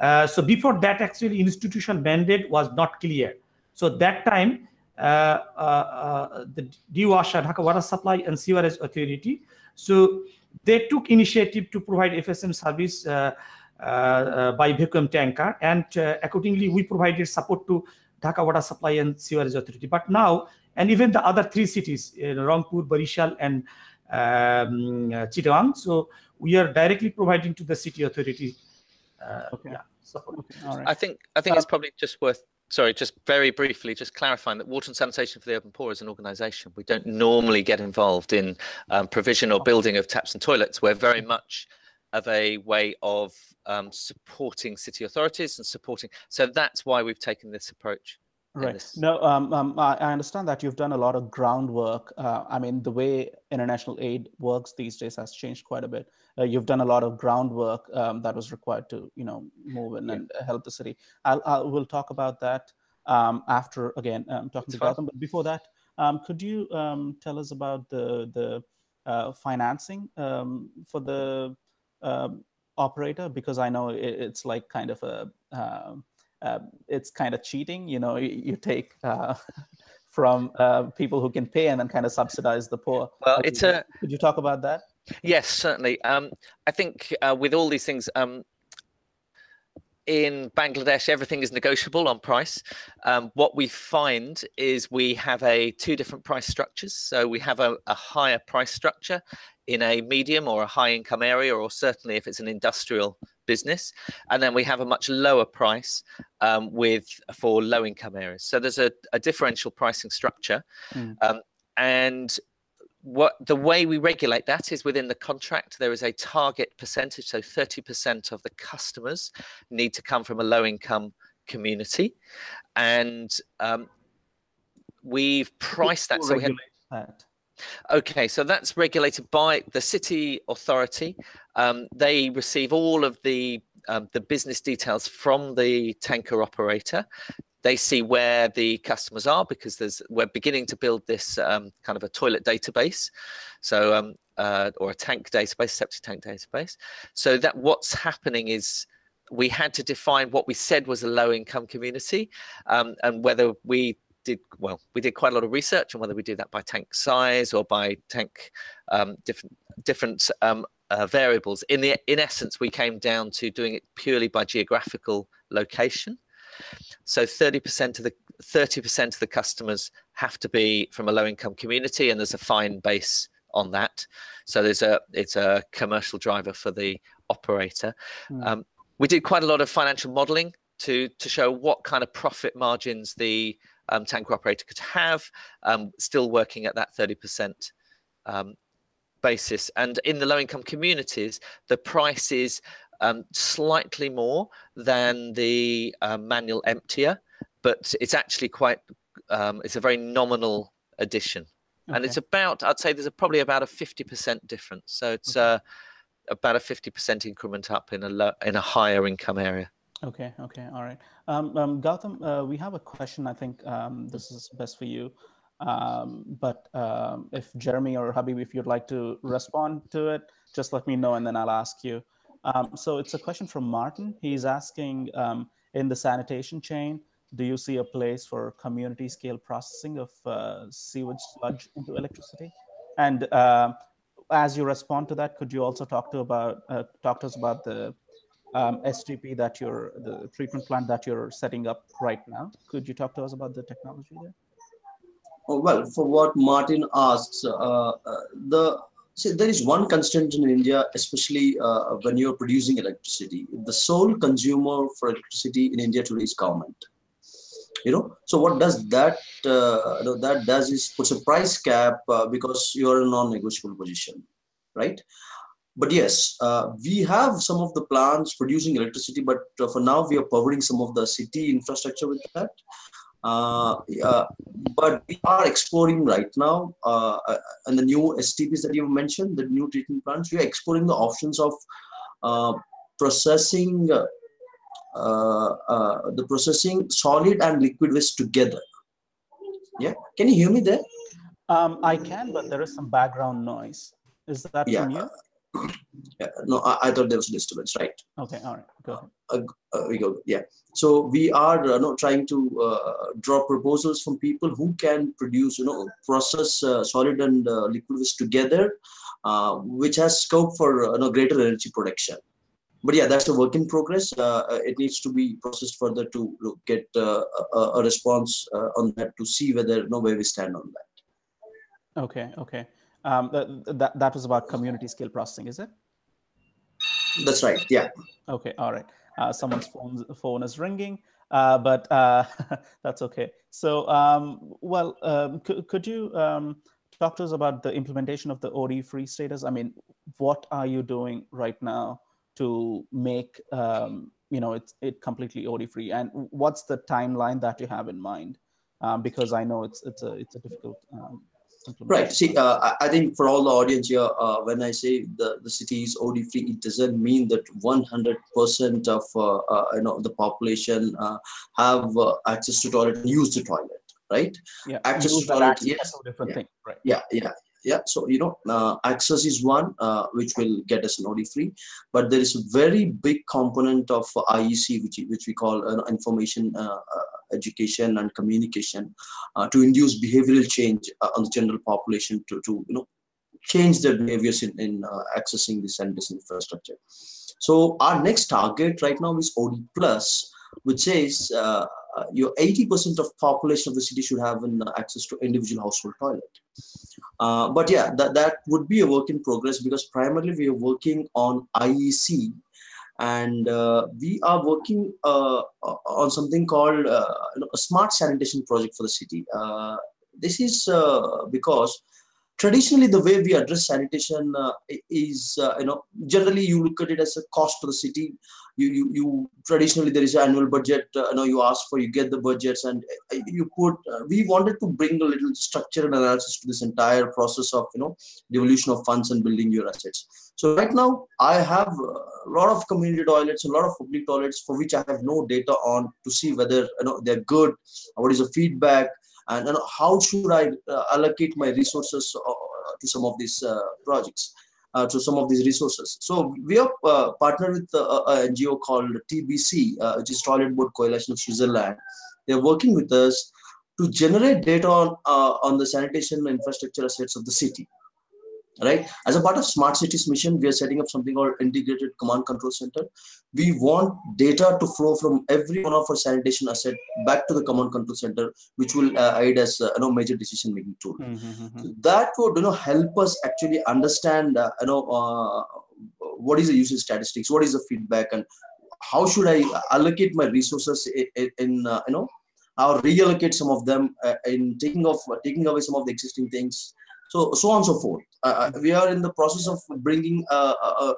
Uh, so before that, actually, institutional mandate was not clear. So that time, uh, uh, uh the DWASA, Dhaka Water Supply and Sewerage Authority, so they took initiative to provide FSM service uh, by vacuum tanker, and accordingly, we provided support to Dhaka Water Supply and Sewerage Authority. But now, and even the other three cities, Rangpur, Barishal, and um, Chittagong, so we are directly providing to the city authority uh, okay. yeah, support. Okay. All right. I think I think uh, it's probably just worth sorry, just very briefly, just clarifying that Water and Sanitation for the Urban Poor is an organisation. We don't normally get involved in um, provision or building of taps and toilets. We're very much of a way of um, supporting city authorities and supporting. So that's why we've taken this approach. Right. No, um, um, I, I, understand that you've done a lot of groundwork. Uh, I mean, the way international aid works these days has changed quite a bit. Uh, you've done a lot of groundwork um, that was required to, you know, move in yeah. and help the city. I'll, I'll, we'll talk about that um, after again um, talking That's to Gautam. But before that, um, could you tell us about the the uh, financing for the operator? Because I know it, it's like kind of a uh, it's kind of cheating. You know, you, you take uh, from uh, people who can pay and then kind of subsidize the poor. Well, it's a. Could you talk about that? Yes, certainly. Um, I think uh, with all these things, um, in Bangladesh, everything is negotiable on price. Um, what we find is we have a two different price structures. So we have a, a, higher price structure in a medium or a high income area, or certainly if it's an industrial business, and then we have a much lower price um, with for low income areas. So there's a, a differential pricing structure, mm. um, and what the way we regulate that is within the contract there is a target percentage so 30% of the customers need to come from a low income community. And um, we've priced that so we have that? okay so that's regulated by the city authority. Um, they receive all of the um, the business details from the tanker operator they see where the customers are because there's we're beginning to build this um, kind of a toilet database, so um, uh, or a tank database, septic tank database. So that what's happening is we had to define what we said was a low income community um, and whether we did well we did quite a lot of research on whether we do that by tank size or by tank um, different different um, uh, variables. In the in essence we came down to doing it purely by geographical location so 30% of the 30% of the customers have to be from a low income community and there's a fine base on that. So there's a it's a commercial driver for the operator. Mm. Um, we did quite a lot of financial modeling to to show what kind of profit margins the um, tanker operator could have, um, still working at that 30% um, basis. And in the low income communities, the price is um, slightly more than the uh, manual emptier, but it's actually quite, um, it's a very nominal addition. Okay. And it's about, I'd say there's a, probably about a 50% difference. So it's okay. uh, about a 50% increment up in a, low, in a higher income area. Okay, okay, all right. Um, um, Gautam, uh, we have a question. I think um, this is best for you. Um, but um, if Jeremy or Habib, if you'd like to respond to it, just let me know and then I'll ask you. Um, so it's a question from Martin. He's asking um, in the sanitation chain, do you see a place for community scale processing of uh, sewage sludge into electricity? And uh, as you respond to that, could you also talk to about uh, talk to us about the um, STP that you're the treatment plant that you're setting up right now? Could you talk to us about the technology there? Well, for what Martin asks, uh, uh, the See, there is one constraint in India, especially uh, when you're producing electricity. The sole consumer for electricity in India today is government. You know, so what does that uh, that does is puts a price cap uh, because you're in a non-negotiable position, right? But yes, uh, we have some of the plants producing electricity, but uh, for now we are powering some of the city infrastructure with that. Uh, uh, but we are exploring right now, uh, uh and the new STPs that you mentioned, the new treatment plants, we are exploring the options of uh, processing uh, the processing solid and liquid waste together. Yeah, can you hear me there? Um, I can, but there is some background noise. Is that yeah. from you? Yeah, no, I, I, thought there was a disturbance, right? Okay, all right, go ahead. Uh, uh, we go, yeah. So we are uh, no, trying to uh, draw proposals from people who can produce, you know, process uh, solid and uh, liquid waste together, which has scope for you know, greater energy production. But yeah, that's a work in progress. it needs to be processed further to get a, a, response on that to see whether you know where we stand on that. Okay, okay. Um, that, that was about community scale processing, is it? That's right. Yeah. Okay. All right. Uh, someone's phone phone is ringing, uh, but uh, that's okay. So, um, well, um, could, could you um, talk to us about the implementation of the OD free status? I mean, what are you doing right now to make um, you know it it completely OD free, and what's the timeline that you have in mind? Um, because I know it's it's a it's a difficult um, Right. See, uh, I think for all the audience here, uh, when I say the, the city is OD free, it doesn't mean that 100% of uh, uh, you know the population uh, have uh, access to toilet and use the toilet. Right. Yeah. Access to toilet. Access yes. Different yeah. thing. Right. Yeah. Yeah yeah so you know uh, access is one uh, which will get us an OD free but there is a very big component of iec which which we call uh, information education and communication uh, to induce behavioral change on the general population to to you know change their behaviors in, in accessing this and infrastructure so our next target right now is od plus which says uh, your 80% of population of the city should have an access to individual household toilet. Uh, but yeah, that, that would be a work in progress because primarily we are working on IEC and uh, we are working uh, on something called uh, a smart sanitation project for the city. Uh, this is because traditionally the way we address sanitation uh, is uh, you know generally you look at it as a cost to the city you you, you traditionally there is an annual budget uh, you know you ask for you get the budgets and uh, you put uh, we wanted to bring a little structure and analysis to this entire process of you know devolution of funds and building your assets. So right now i have a lot of community toilets a lot of public toilets for which i have no data on to see whether you know they're good what is the feedback and you know, how should I uh, allocate my resources uh, to some of these uh, to some of these resources. So we are uh, partnered with uh, an NGO called TBC, uh, which is Toilet Board Coalition of Switzerland. They're working with us to generate data on, on the sanitation infrastructure assets of the city right? As a part of smart cities mission we are setting up something called integrated command control center. We want data to flow from every one of our sanitation asset back to the command control center which will uh, aid as uh, you know major decision making tool mm -hmm. that would you know help us actually understand uh, you know uh, what is the usage statistics what is the feedback and how should i allocate my resources in, in uh, you know or reallocate some of them uh, in taking off taking away some of the existing things. So so on and so forth uh, uh, we are in the process of bringing a,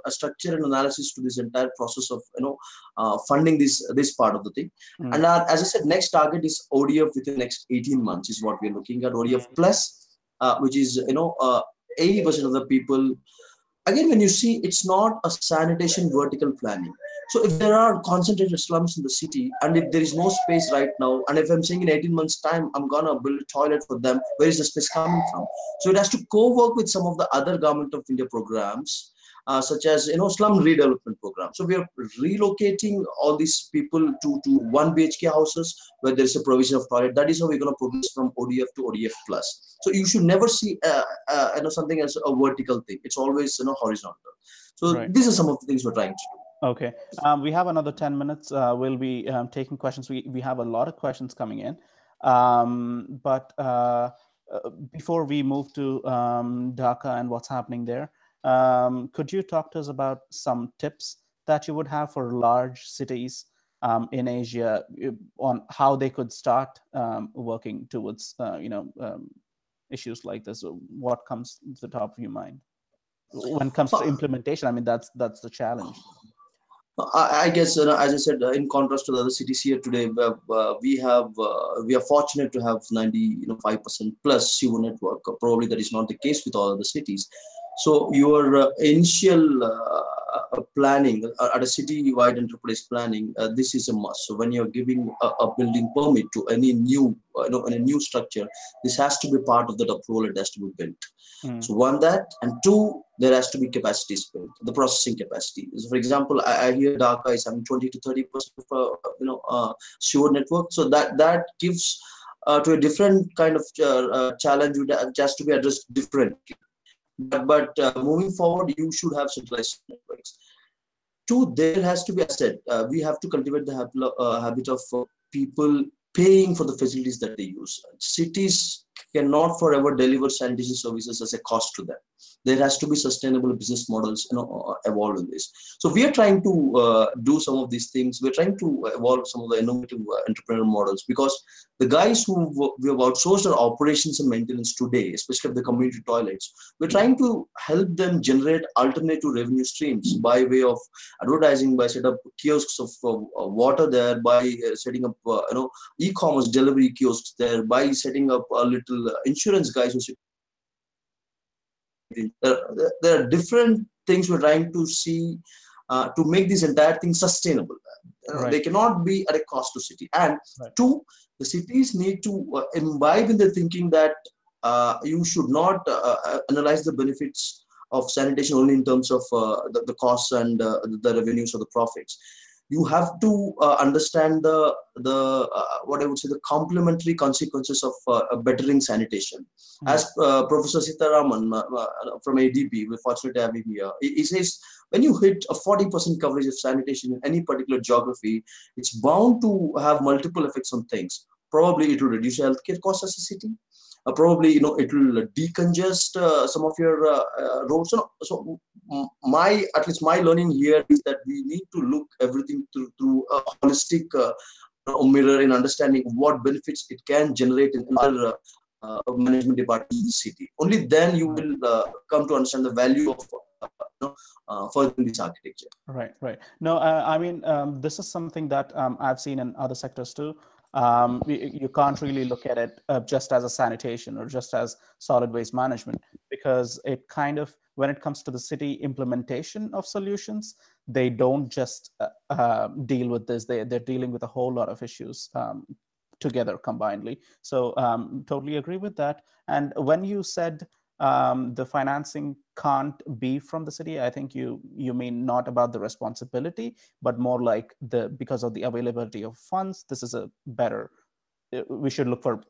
a, structure and analysis to this entire process of you know uh, funding this this part of the thing mm. and our, as i said next target is odf within the next 18 months is what we're looking at odf hmm. plus uh, which is you know 80% uh, of the people again when you see it's not a sanitation vertical planning so if there are concentrated slums in the city and if there is no space right now, and if I'm saying in 18 months time, I'm gonna build a toilet for them, where is the space coming from? So it has to co-work with some of the other government of India programs, uh, such as you know slum redevelopment program. So we are relocating all these people to to one BHK houses where there is a provision of toilet. That is how we're going to progress from ODF to ODF plus. So you should never see uh, uh, you know something as a vertical thing. It's always you know horizontal. So right. these are some of the things we're trying to do. Okay, um, we have another 10 minutes. Uh, we'll be um, taking questions. We, we have a lot of questions coming in. Um, but uh, uh, before we move to um, Dhaka and what's happening there, um, could you talk to us about some tips that you would have for large cities um, in Asia uh, on how they could start working towards, uh, you know, issues like this? What comes to the top of your mind? When it comes to implementation, I mean, that's that's the challenge. I, guess, uh, as I said, uh, in contrast to the other cities here today, uh, we have uh, we are fortunate to have 95 you know, percent plus sewer network. Probably that is not the case with all other cities. So your uh, initial, uh, planning at a city-wide enterprise planning, uh, this is a must. So when you're giving a, a building permit to any new, uh, you know, a new structure, this has to be part of that approval. It has to be built. Mm. So one that, and two, there has to be capacities built, the processing capacity. So for example, I, I hear Dhaka is having 20 to 30 percent of uh, you know uh, sewer network. So that that gives uh, to a different kind of uh, uh, challenge which has to be addressed differently. But, but uh, moving forward, you should have centralized networks. Two, there has to be, I said, uh, we have to cultivate the habit, uh, of uh, people paying for the facilities that they use. Cities cannot forever deliver sanitation services as a cost to them. There has to be sustainable business models, you know, uh, evolve in this. So we are trying to uh, do some of these things. We're trying to evolve some of the innovative uh, entrepreneurial models because the guys who we have outsourced our operations and maintenance today, especially of the community toilets, we're trying to help them generate alternative revenue streams by way of advertising, by setting up kiosks of uh, water there, by uh, setting up you know e-commerce delivery kiosks there, by setting up a little insurance guys who there, there are different things we're trying to see uh, to make this entire thing sustainable. Uh, Right. They cannot be at a cost to city. And Right. two, the cities need to uh, imbibe in the thinking that uh, you should not uh, uh, analyze the benefits of sanitation only in terms of uh, the, the costs and uh, the revenues or the profits. You have to uh, understand the the uh, what I would say the complementary consequences of uh, bettering sanitation. Mm. As uh, Professor Sitaraman uh, uh, from ADB, we're fortunate to have him here. He, he says when you hit a 40% coverage of sanitation in any particular geography, it's bound to have multiple effects on things. Probably it will reduce healthcare costs as a city. Uh, probably you know it will decongest uh, some of your uh, uh, roads. So, so my at least my learning here is that we need to look everything through through a holistic uh, mirror in understanding what benefits it can generate in other uh, management departments in the city. Only then you will come to understand the value of uh, uh, this architecture. Right, right. No, uh, I mean, um, this is something that um, I've seen in other sectors too. Um, you, can't really look at it uh, just as a sanitation or just as solid waste management because it kind of, when it comes to the city implementation of solutions, they don't just uh, uh, deal with this. They, they're dealing with a whole lot of issues um, together combinedly. So um, totally agree with that. And when you said um, the financing can't be from the city, I think you you mean not about the responsibility, but more like the because of the availability of funds. This is a better. uh, We should look for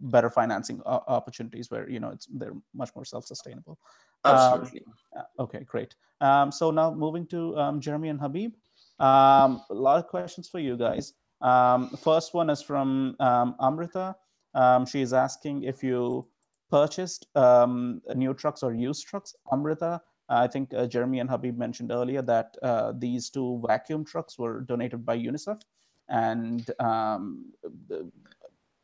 better financing o- opportunities where you know it's they're much more self-sustainable. Um, Absolutely. uh, Okay, great. Um, so now moving to um, Jeremy and Habib. Um, a lot of questions for you guys. Um, first one is from um, Amrita. Um, she is asking if you purchased um, new trucks or used trucks. Amrita, I think uh, Jeremy and Habib mentioned earlier that uh, these two vacuum trucks were donated by UNICEF, and um, the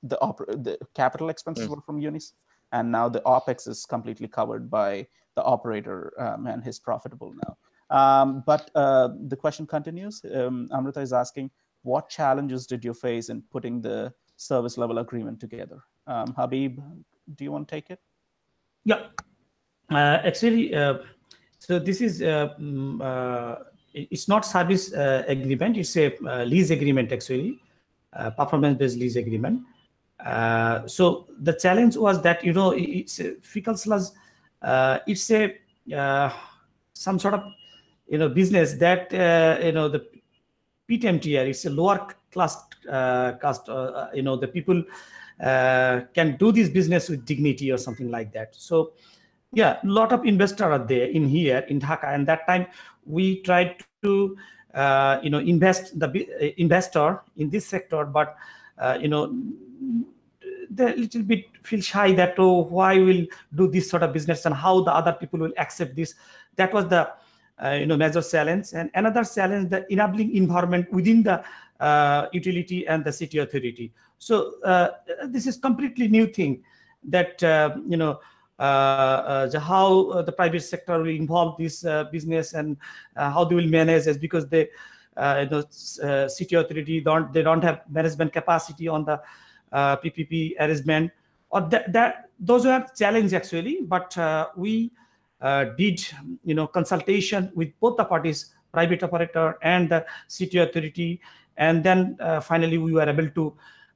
the, oper- the capital expenses Mm. were from UNICEF, and now the opex is completely covered by the operator, um, and he's profitable now. Um, but uh, the question continues. Um, Amrita is asking, what challenges did you face in putting the service level agreement together? Um, Habib, do you want to take it? Yeah, uh, actually, uh, so this is uh, mm, uh, it's not service uh, agreement; it's a uh, lease agreement actually, performance-based lease agreement. So the challenge was that you know it's fecal sludge. It's a some sort of you know business that you know the PTMTR. It's a lower class uh, you know the people can do this business with dignity or something like that. So yeah, a lot of investors are there in here in Dhaka, and that time we tried to uh, you know invest the uh, investor in this sector, but uh, you know they a little bit feel shy that oh why will do this sort of business and how the other people will accept this. That was the uh, you know major challenge, and another challenge the enabling environment within the uh, utility and the city authority. So uh, this is completely new thing that uh, you know uh, uh, how uh, the private sector will involve this uh, business and how they will manage it because they you know city authority don't they don't have management capacity on the PPP arrangement. Or that, that those are challenge actually but we did you know consultation with both the parties, private operator and the city authority, and then finally we were able to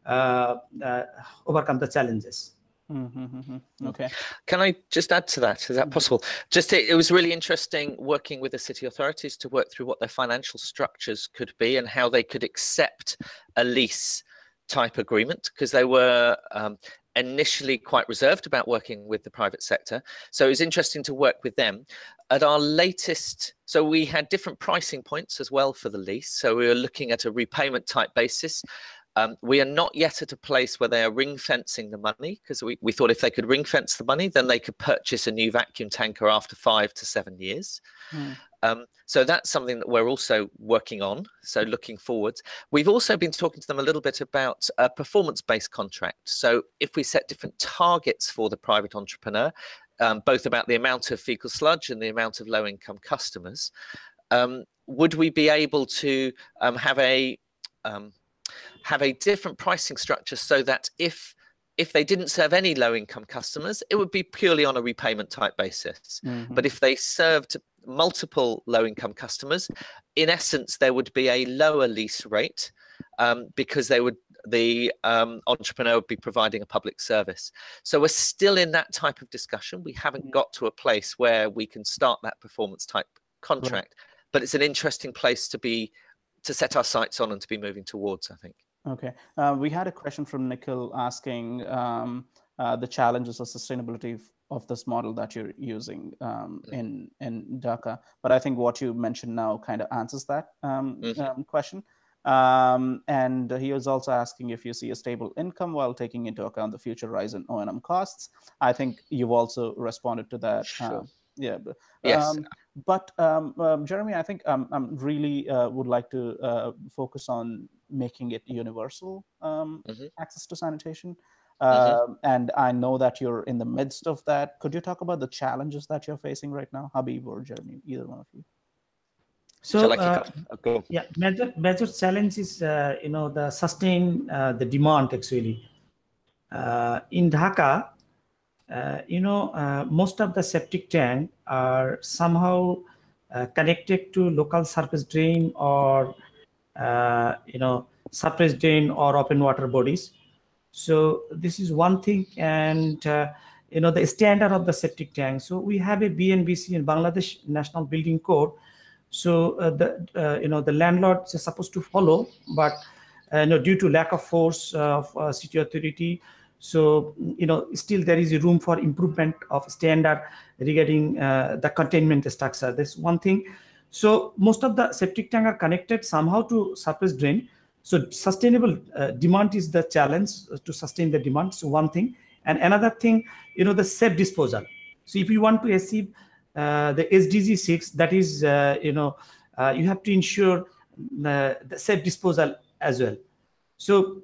overcome the challenges. Mm-hmm, mm-hmm. Okay. Can I just add to that? Is that possible? Just it, it, was really interesting working with the city authorities to work through what their financial structures could be and how they could accept a lease type agreement because they were um, initially quite reserved about working with the private sector. So it was interesting to work with them. At our latest, so we had different pricing points as well for the lease. So we were looking at a repayment type basis. Um, we are not yet at a place where they are ring fencing the money because we, we thought if they could ring fence the money, then they could purchase a new vacuum tanker after five to seven years. Mm. Um, so that's something that we're also working on. So looking forward, we've also been talking to them a little bit about a performance-based contract. So if we set different targets for the private entrepreneur, um, both about the amount of fecal sludge and the amount of low-income customers, um, would we be able to um, have a um, have a different pricing structure so that if if they didn't serve any low income customers, it would be purely on a repayment type basis. Mm-hmm. But if they served multiple low income customers, in essence, there would be a lower lease rate um, because they would the um, entrepreneur would be providing a public service. So we're still in that type of discussion. We haven't mm-hmm. got to a place where we can start that performance type contract, right. but it's an interesting place to be to set our sights on and to be moving towards, I think. Okay. Uh, we had a question from Nikhil asking um, uh, the challenges of sustainability of this model that you're using um, mm. in in Dhaka. But I think what you mentioned now kind of answers that um, mm-hmm. Um, question. Um, and he was also asking if you see a stable income while taking into account the future rise in O&M costs. I think you've also responded to that. Sure. Uh, yeah. Yes. Um, but um, um, Jeremy, I think um, I really uh, would like to uh, focus on making it universal um, mm-hmm. access to sanitation. Mm-hmm. Um, and I know that you're in the midst of that. Could you talk about the challenges that you're facing right now, Habib or Jeremy, either one of you? So, uh, uh yeah, major major challenge is uh, you know the sustain uh, the demand actually. Uh, in Dhaka, uh, you know, uh, most of the septic tank are somehow uh, connected to local surface drain or, uh, you know, surface drain or open water bodies. So this is one thing. And, uh, you know, the standard of the septic tank. So we have a BNBC in Bangladesh National Building Code. So the, you know, the landlords are supposed to follow, but, you know, due to lack of force of city authority, so, you know, still there is a room for improvement of standard regarding uh, the containment structure. That's one thing. So most of the septic tank are connected somehow to surface drain. So sustainable uh, demand is the challenge to sustain the demand. So one thing. And another thing, you know, the safe disposal. So if you want to achieve uh, the SDG 6, that is, uh, you know, uh, you have to ensure the, the safe disposal as well. So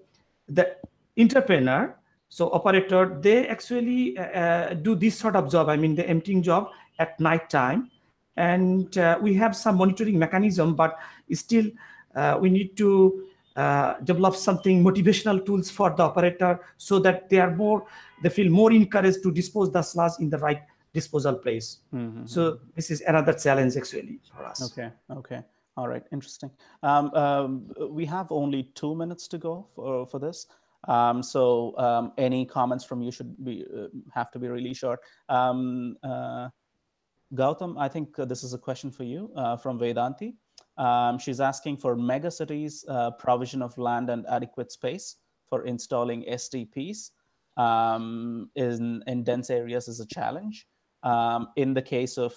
the entrepreneur so operator, they actually uh, uh, do this sort of job. I mean, the emptying job at night time. And uh, we have some monitoring mechanism, but still uh, we need to uh, develop something motivational tools for the operator so that they are more, they feel more encouraged to dispose the sludge in the right disposal place. Mm-hmm. So this is another challenge actually for us. Okay. Okay. All right. Interesting. Um, um, we have only two minutes to go for, for this. Um, so um, any comments from you should be uh, have to be really short. Um, uh, Gautam, I think uh, this is a question for you uh, from Vedanti. Um, she's asking for megacities uh, provision of land and adequate space for installing STPs um, in, in dense areas is a challenge. Um, in the case of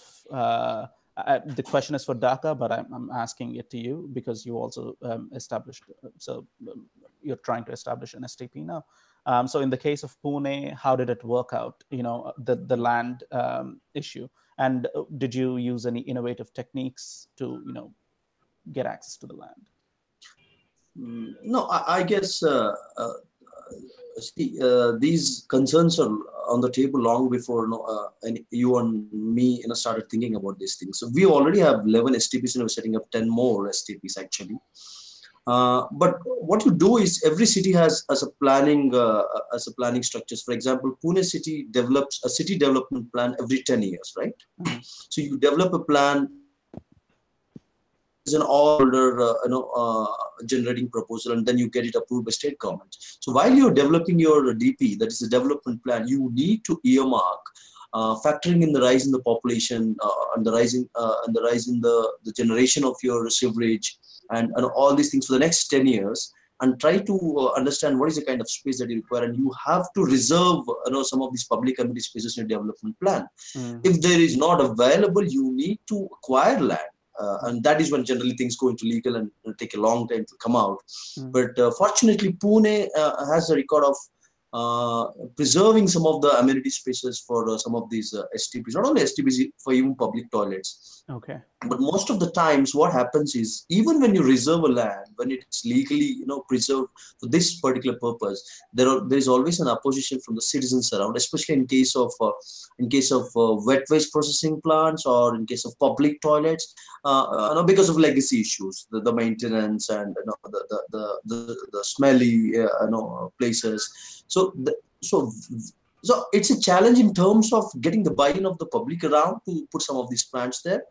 uh, the question is for Dhaka, but I'm, I'm, asking it to you because you also um, established. So um, you're trying to establish an STP now. Um, so in the case of Pune, how did it work out? You know, the the land um, issue, and uh, did you use any innovative techniques to you know get access to the land? Mm, no, I, I guess uh, uh, see, uh, these concerns are on the table long before you, know, uh, and you and me you know started thinking about these things. So we already have 11 STPs and we're setting up 10 more STPs actually. Uh, but what you do is every city has as a planning uh, as a planning structures. For example, Pune city develops a city development plan every 10 years, right? Mm-hmm. So you develop a plan an order, uh, you know, uh, generating proposal, and then you get it approved by state government. So while you're developing your DP, that is the development plan, you need to earmark uh, factoring in the rise in the population uh, and the rising uh, and the rise in the, the generation of your sewerage and, and all these things for the next 10 years and try to uh, understand what is the kind of space that you require and you have to reserve you know some of these public amenity spaces in your development plan mm. if there is not available you need to acquire land uh, and that is when generally things go into legal and take a long time to come out mm. but uh, fortunately pune uh, has a record of preserving some of the amenity spaces for uh, some of these uh, STPs, not only STPs, for even public toilets. Okay. But most of the times what happens is even when you reserve a land, when it's legally, you know, preserved for this particular purpose, there are there is always an opposition from the citizens around, especially in case of uh, in case of uh, wet waste processing plants or in case of public toilets, uh, you know, because of legacy issues, the, the maintenance and you know, the, the, the, the, the smelly you know, places. So, the, so so it's a challenge in terms of getting the buy-in of the public around to put some of these plants there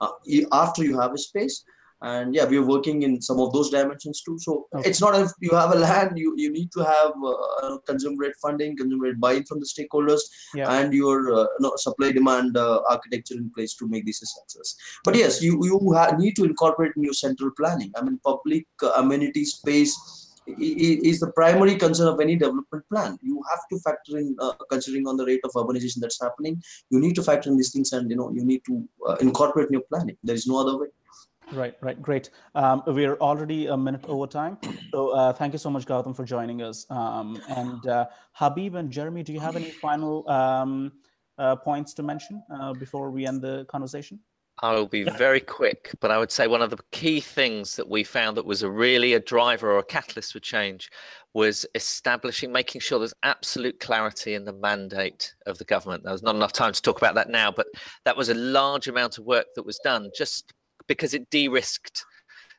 uh, after you have a space. And yeah we're working in some of those dimensions too. So okay. it's not if you have a land you you need to have uh, consumer rate funding consumer rate buy-in from the stakeholders yeah. and your uh, no, supply demand uh, architecture in place to make this a success. But yes you you need to incorporate in your central planning. I mean public uh, amenity space is the primary concern of any development plan. You have to factor in, uh, considering on the rate of urbanization that's happening, you need to factor in these things and, you know, you need to uh, incorporate in your planning. There is no other way. Right, right, great. Um, we're already a minute over time. So uh, thank you so much, Gautam, for joining us. Um, and uh, Habib and Jeremy, do you have any final um, uh, points to mention uh, before we end the conversation? I will be very quick, but I would say one of the key things that we found that was a really a driver or a catalyst for change was establishing, making sure there's absolute clarity in the mandate of the government. There's not enough time to talk about that now, but that was a large amount of work that was done just because it de-risked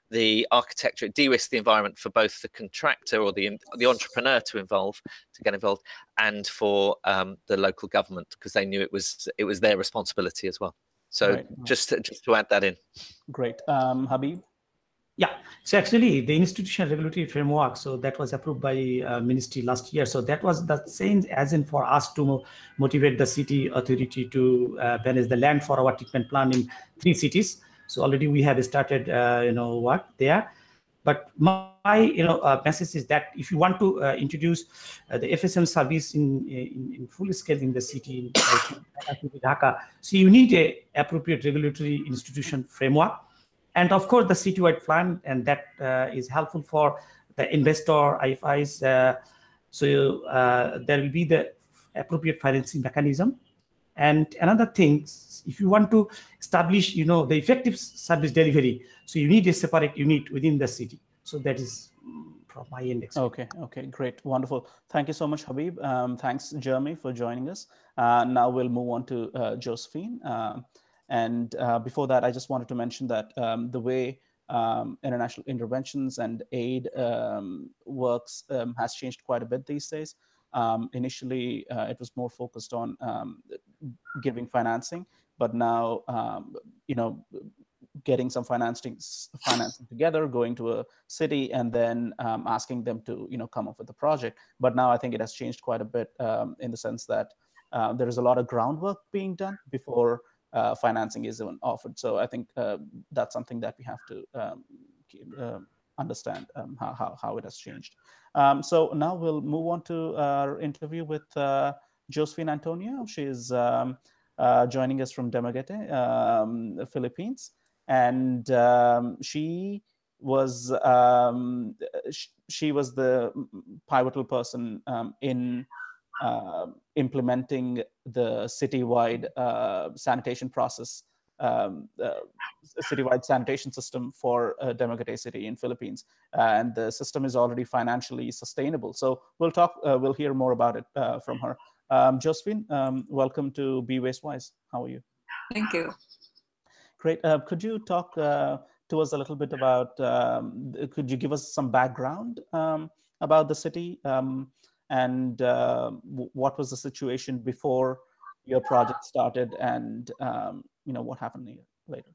the architecture, it de-risked the environment for both the contractor or the the entrepreneur to involve, to get involved, and for um, the local government because they knew it was it was their responsibility as well. So right. just to, just to add that in. Great, um, Habib. Yeah, so actually the institutional regulatory framework, so that was approved by uh, ministry last year. So that was the same as in for us to motivate the city authority to uh, manage the land for our treatment plan in three cities. So already we have started, uh, you know, work there. But my, you know, uh, message is that if you want to uh, introduce uh, the FSM service in, in, in full scale in the city, like Dhaka, so you need a appropriate regulatory institution framework, and of course the citywide plan, and that uh, is helpful for the investor, IFIs. Uh, so uh, there will be the appropriate financing mechanism. And another thing, if you want to establish, you know, the effective service delivery, so you need a separate unit within the city. So that is from my index. Okay, okay, great, wonderful. Thank you so much, Habib. Um, thanks, Jeremy, for joining us. Uh, now we'll move on to uh, Josephine. Uh, and uh, before that, I just wanted to mention that um, the way um, international interventions and aid um, works um, has changed quite a bit these days. Um, initially, uh, it was more focused on um, giving financing, but now, um, you know, getting some financing financing together, going to a city, and then um, asking them to, you know, come up with a project. But now I think it has changed quite a bit um, in the sense that uh, there is a lot of groundwork being done before uh, financing is even offered. So I think uh, that's something that we have to uh, understand um, how, how, how, it has changed. Um, so now we'll move on to our interview with uh, Josephine Antonio. She's um, uh, joining us from Dumaguete, um, Philippines. And um, she was um, sh she was the pivotal person in uh, implementing the citywide uh, sanitation process um, uh, citywide sanitation system for uh, Dumaguete City in Philippines, and the system is already financially sustainable. So we'll talk, uh, we'll hear more about it uh, from her. Um, Josephine, um, welcome to Be Waste Wise. How are you? Thank you. Great. Uh, could you talk, uh, to us a little bit about, um, could you give us some background um, about the city um, and uh, what was the situation before your project started and um, you know what happened later?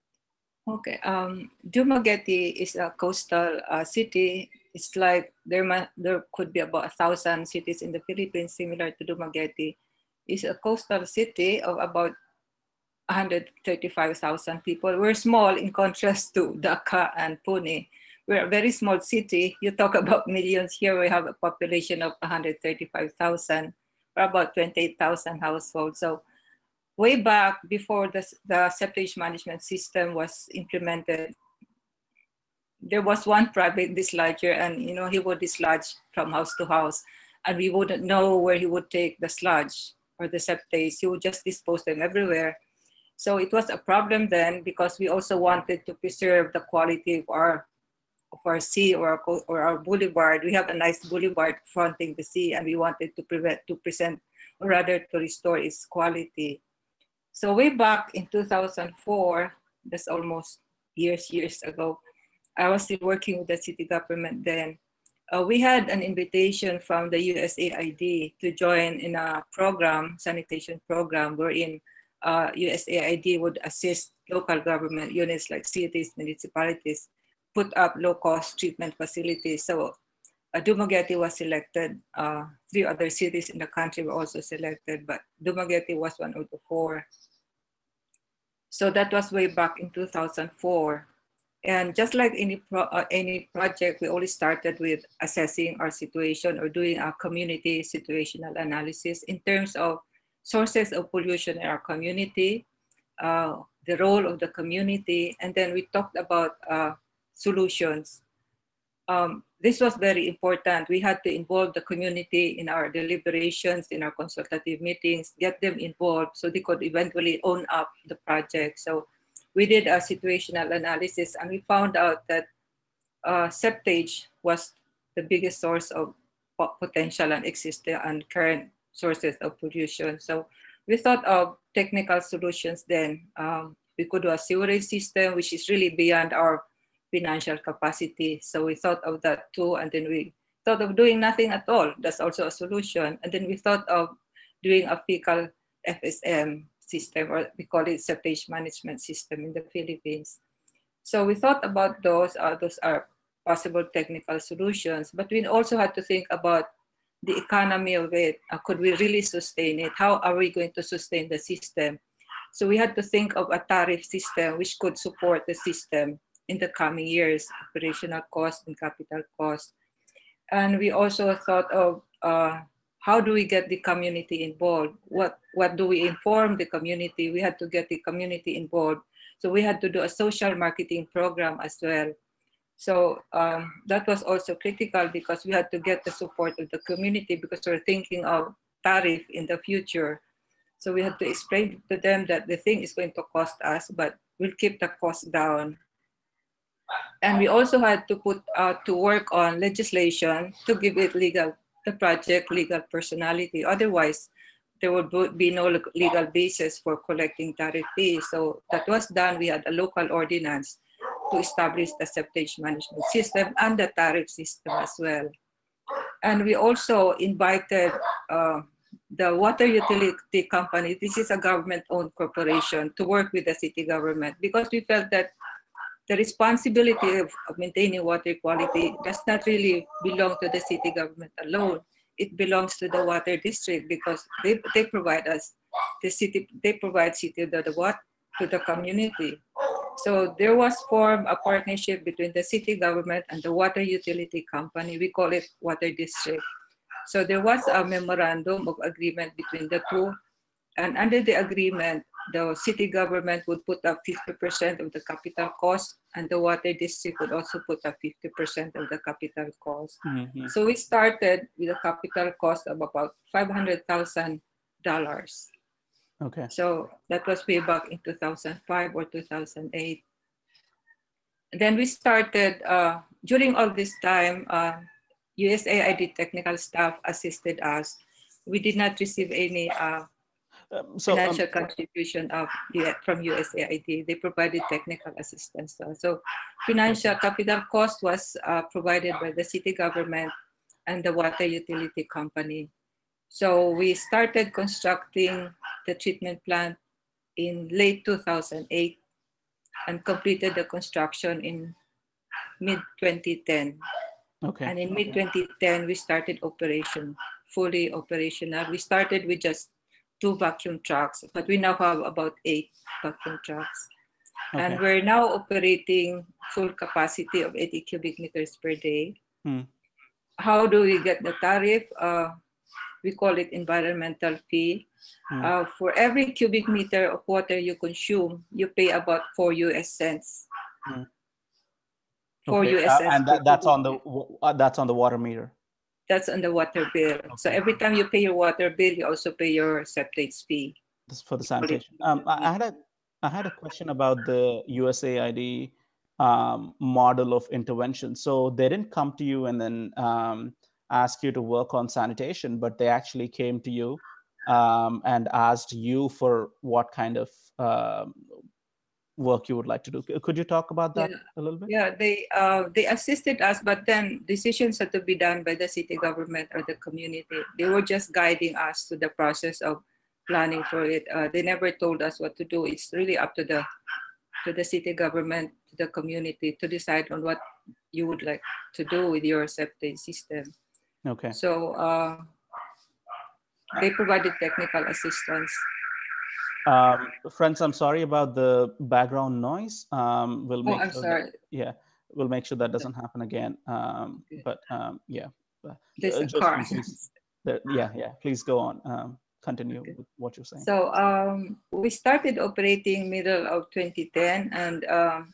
Okay, um, Dumaguete is a coastal uh, city. It's like there there could be about a thousand cities in the Philippines similar to Dumaguete. It's a coastal city of about 135,000 people. We're small in contrast to Dhaka and Pune. We're a very small city. You talk about millions. Here we have a population of 135,000, or about 28,000 households. So way back before the, the septage management system was implemented, there was one private dislodger and you know he would dislodge from house to house and we wouldn't know where he would take the sludge or the septage. He would just dispose them everywhere. So it was a problem then because we also wanted to preserve the quality of our of our sea or our, or our boulevard. We have a nice boulevard fronting the sea and we wanted to prevent to present or rather to restore its quality. So way back in 2004, that's almost years, years ago, I was still working with the city government then. Uh, we had an invitation from the USAID to join in a program, sanitation program, wherein uh, USAID would assist local government units like cities, municipalities, put up low-cost treatment facilities. So uh, Dumaguete was selected. Uh, three other cities in the country were also selected, but Dumaguete was one of the four. So that was way back in 2004. And just like any, pro uh, any project, we always started with assessing our situation or doing a community situational analysis in terms of sources of pollution in our community, uh, the role of the community, and then we talked about uh, solutions. Um, this was very important. We had to involve the community in our deliberations, in our consultative meetings, get them involved so they could eventually own up the project. So we did a situational analysis and we found out that uh, septage was the biggest source of potential and existing and current sources of pollution. So we thought of technical solutions then. Um, we could do a sewerage system, which is really beyond our financial capacity. So we thought of that too, and then we thought of doing nothing at all. That's also a solution. And then we thought of doing a fecal FSM system, or we call it septage management system in the Philippines. So we thought about those. Uh, those are possible technical solutions, but we also had to think about the economy of it. Uh, could we really sustain it? How are we going to sustain the system? So we had to think of a tariff system which could support the system in the coming years, operational cost and capital cost. And we also thought of uh, how do we get the community involved? What, what do we inform the community? We had to get the community involved. So we had to do a social marketing program as well. So um, that was also critical because we had to get the support of the community because we're thinking of tariff in the future. So we had to explain to them that the thing is going to cost us, but we'll keep the cost down. And we also had to put uh, to work on legislation to give it legal, the project legal personality. Otherwise, there would be no legal basis for collecting tariff fees. So that was done. We had a local ordinance to establish the septage management system and the tariff system as well. And we also invited uh, the water utility company, this is a government-owned corporation, to work with the city government because we felt that the responsibility of, maintaining water quality does not really belong to the city government alone. It belongs to the water district because they, they provide us, the city, they provide city the, the water to the community. So there was formed a partnership between the city government and the water utility company. We call it water district. So there was a memorandum of agreement between the two. And under the agreement, the city government would put up 50% of the capital cost and the water district would also put up 50% of the capital cost. Mm -hmm. So we started with a capital cost of about $500,000. Okay. So that was way back in 2005 or 2008. then we started, uh, during all this time, uh, USAID technical staff assisted us. We did not receive any uh, Um, so um, financial contribution of from USAID. They provided technical assistance. Uh, so financial capital cost was uh, provided by the city government and the water utility company. So we started constructing the treatment plant in late 2008 and completed the construction in mid 2010. okay. And in mid 2010, we started operation, fully operational. We started with just two vacuum trucks, but we now have about eight vacuum trucks. And we're now operating full capacity of 80 cubic meters per day. Hmm. How do we get the tariff? Uh, we call it environmental fee. Hmm. Uh, for every cubic meter of water you consume, you pay about four US cents. Hmm. Four Okay, US uh, cents. and that, that's on the that's on the water meter. That's on the water bill. So every time you pay your water bill, you also pay your septage fee. This is for the sanitation. Um, I I had a I had a question about the USAID um, model of intervention. So they didn't come to you and then um, ask you to work on sanitation, but they actually came to you um, and asked you for what kind of um, work you would like to do. Could you talk about that Yeah. a little bit? Yeah, they uh, they assisted us, but then decisions had to be done by the city government or the community. They were just guiding us to the process of planning for it. Uh, they never told us what to do. It's really up to the to the city government, to the community to decide on what you would like to do with your septic system. Okay. So uh, they provided technical assistance. Um, friends, I'm sorry about the background noise. Um, we'll Oh, make I'm sure sorry. That, yeah, we'll make sure that doesn't happen again. Um, but um, yeah, uh, There's uh, a car. please- there- yeah, yeah. Please go on. Um, continue Okay. with what you're saying. So um, we started operating middle of 2010, and um,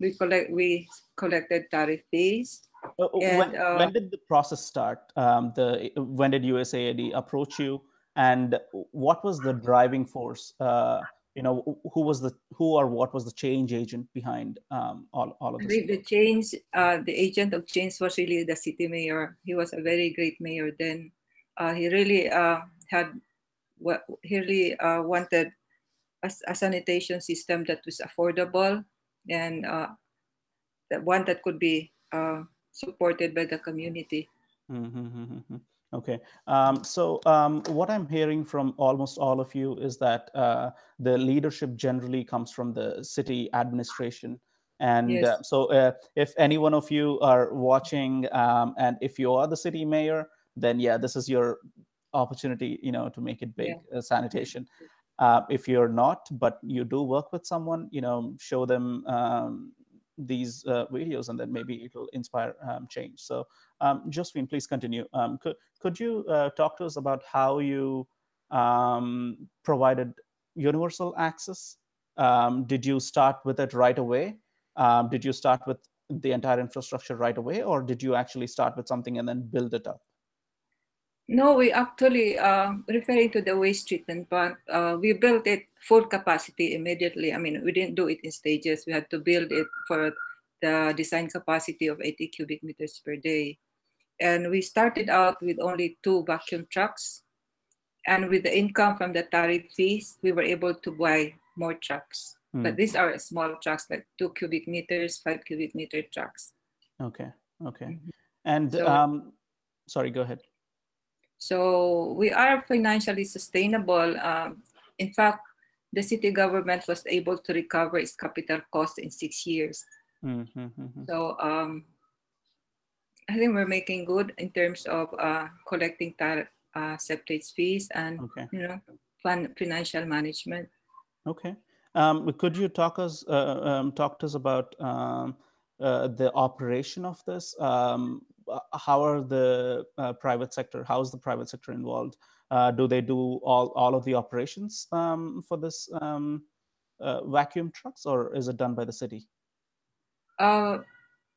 we collect we collected tariff fees. Uh, uh, when, uh, when did the process start? Um, the when did USAID approach you, and what was the driving force? Uh, you know, who was the who or what was the change agent behind um, all all of this? think the change, uh, the agent of change was really the city mayor. He was a very great mayor then. Uh, he really uh, had what he really uh, wanted a, sanitation system that was affordable and uh, the one that could be uh, supported by the community. Mm-hmm. Okay. Um, so um, what I'm hearing from almost all of you is that uh, the leadership generally comes from the city administration. And Yes. uh, so uh, if any one of you are watching um, and if you are the city mayor, then yeah, this is your opportunity, you know, to make it big, uh, sanitation. Uh, if you're not, but you do work with someone, you know, show them um, these uh, videos and then maybe it'll inspire um, change. So um, Josephine, please continue. Um, could, could you uh, talk to us about how you um, provided universal access? Um, did you start with it right away? Um, did you start with the entire infrastructure right away, or did you actually start with something and then build it up? No, we actually, uh, referring to the waste treatment plant, uh, we built it full capacity immediately. I mean, we didn't do it in stages. We had to build it for the design capacity of 80 cubic meters per day. And we started out with only two vacuum trucks. And with the income from the tariff fees, we were able to buy more trucks. But Hmm. these are small trucks, like two cubic meters, five cubic meter trucks. Okay, okay. Mhm. And So- um, sorry, go ahead. So we are financially sustainable. Um, in fact, the city government was able to recover its capital cost in six years. Mm-hmm. So um, I think we're making good in terms of uh, collecting tar- uh, septage fees and Okay. you know financial management. Okay. Um, could you talk us uh, um, talk to us about um, uh, the operation of this? Um, how are the uh, private sector? How is the private sector involved? Uh, do they do all all of the operations um, for this um, uh, vacuum trucks, or is it done by the city? Uh,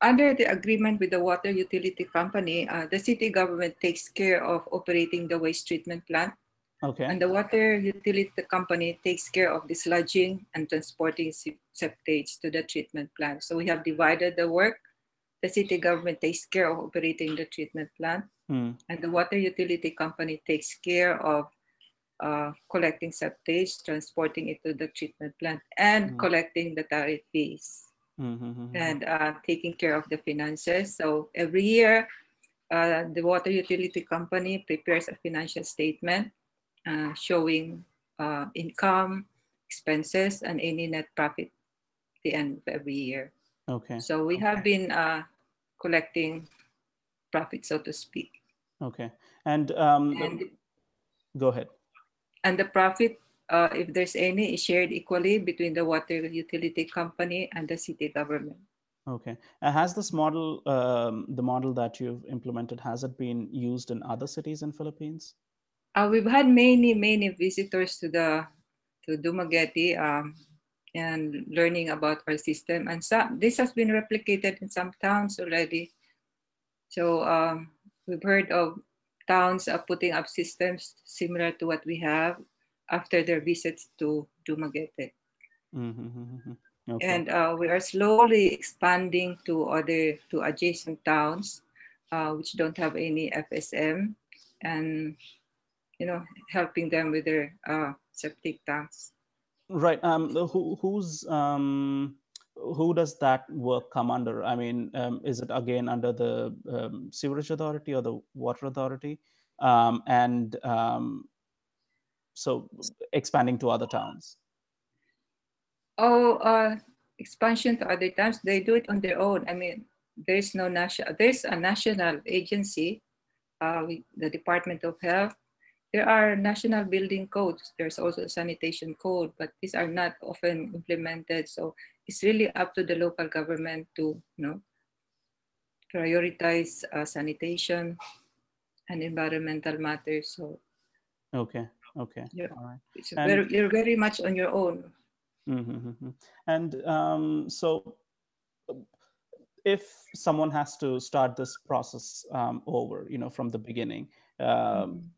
under the agreement with the water utility company, uh, the city government takes care of operating the waste treatment plant Okay. And the water utility company takes care of dislodging and transporting sep- septage to the treatment plant. So we have divided the work. The city government takes care of operating the treatment plant, Hmm. and the water utility company takes care of uh, collecting septage, transporting it to the treatment plant, and Mm. collecting the tariff fees Mhm, mhm, and uh, taking care of the finances. So every year, uh, the water utility company prepares a financial statement uh, showing uh, income, expenses, and any net profit at the end of every year. Okay. So we have been uh, collecting profit, so to speak. Okay. And um, And, go ahead. and the profit, uh, if there's any, is shared equally between the water utility company and the city government. Okay. Uh, has this model, um, the model that you've implemented, has it been used in other cities in Philippines? Uh, we've had many, many visitors to the to Dumaguete um, and learning about our system. And some, this has been replicated in some towns already. So um, we've heard of towns uh, putting up systems similar to what we have after their visits to Dumaguete. Mm-hmm. Okay. And uh, we are slowly expanding to other, to adjacent towns uh, which don't have any FSM and, you know, helping them with their uh, septic tanks. Right. Um, who, who's um, who does that work come under? I mean, um, is it again under the um, sewerage authority or the water authority? Um, and um, so expanding to other towns. Oh, uh, expansion to other times, they do it on their own. I mean, there's no national, there's a national agency, uh, the Department of Health. There are national building codes. There's also a sanitation code, but these are not often implemented. So it's really up to the local government to, you know, prioritize uh, sanitation and environmental matters. So Okay. Okay. Yeah. All right. it's And- very, you're very much on your own. Mm-hmm. And um, so, if someone has to start this process um, over, you know, from the beginning, um,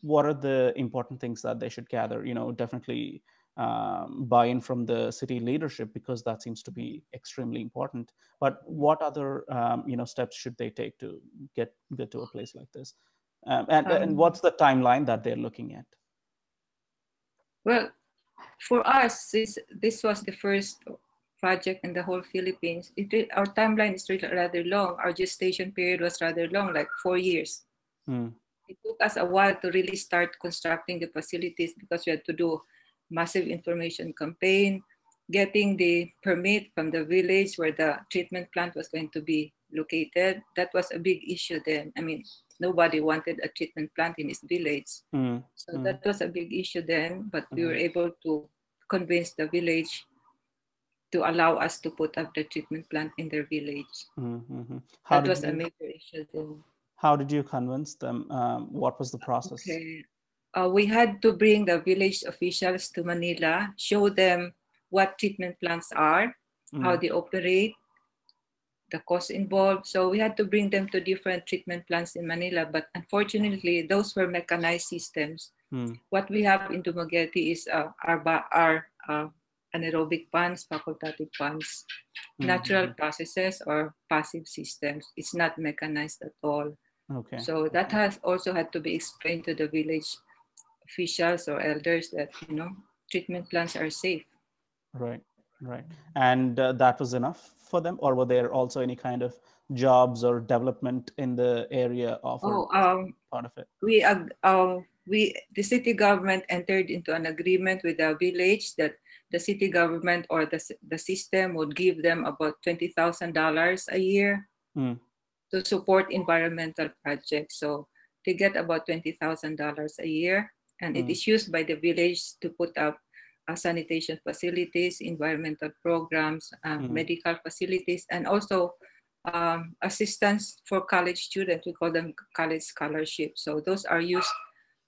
what are the important things that they should gather? You know, definitely um, buy-in from the city leadership because that seems to be extremely important. But what other, um, you know, steps should they take to get get to a place like this? Um, and, and Um, what's the timeline that they're looking at? Well, for us, this, this was the first project in the whole Philippines. It, our timeline is really rather long. Our gestation period was rather long, like four years. Mm, It took us a while to really start constructing the facilities because we had to do massive information campaign, getting the permit from the village where the treatment plant was going to be located. That was a big issue then. I mean, nobody wanted a treatment plant in his village. mm, So Mm. that was a big issue then, but we Mhm. were able to convince the village to allow us to put up the treatment plant in their village. mm, mhm. That was a major issue then. How did you convince them? Um, what was the process? Okay. Uh, we had to bring the village officials to Manila, show them what treatment plants are, how Mm, they operate, the cost involved. So we had to bring them to different treatment plants in Manila, but unfortunately, those were mechanized systems. mm, what we have in Dumaguete is uh, our, our uh, anaerobic ponds, facultative ponds, mm, natural mhm. processes or passive systems. It's not mechanized at all. Okay. So that has also had to be explained to the village officials or elders that, you know, treatment plants are safe. Right, right. And uh, that was enough for them, or were there also any kind of jobs or development in the area of Oh, um, part of it? we, ag- uh, we, the city government entered into an agreement with the village that the city government or the, the system would give them about $20,000 a year Mm. To support environmental projects. So they get about $20,000 a year and it Mm. is used by the village to put up uh, sanitation facilities, environmental programs, uh, Mhm. medical facilities, and also um, assistance for college students. We call them college scholarships. So those are used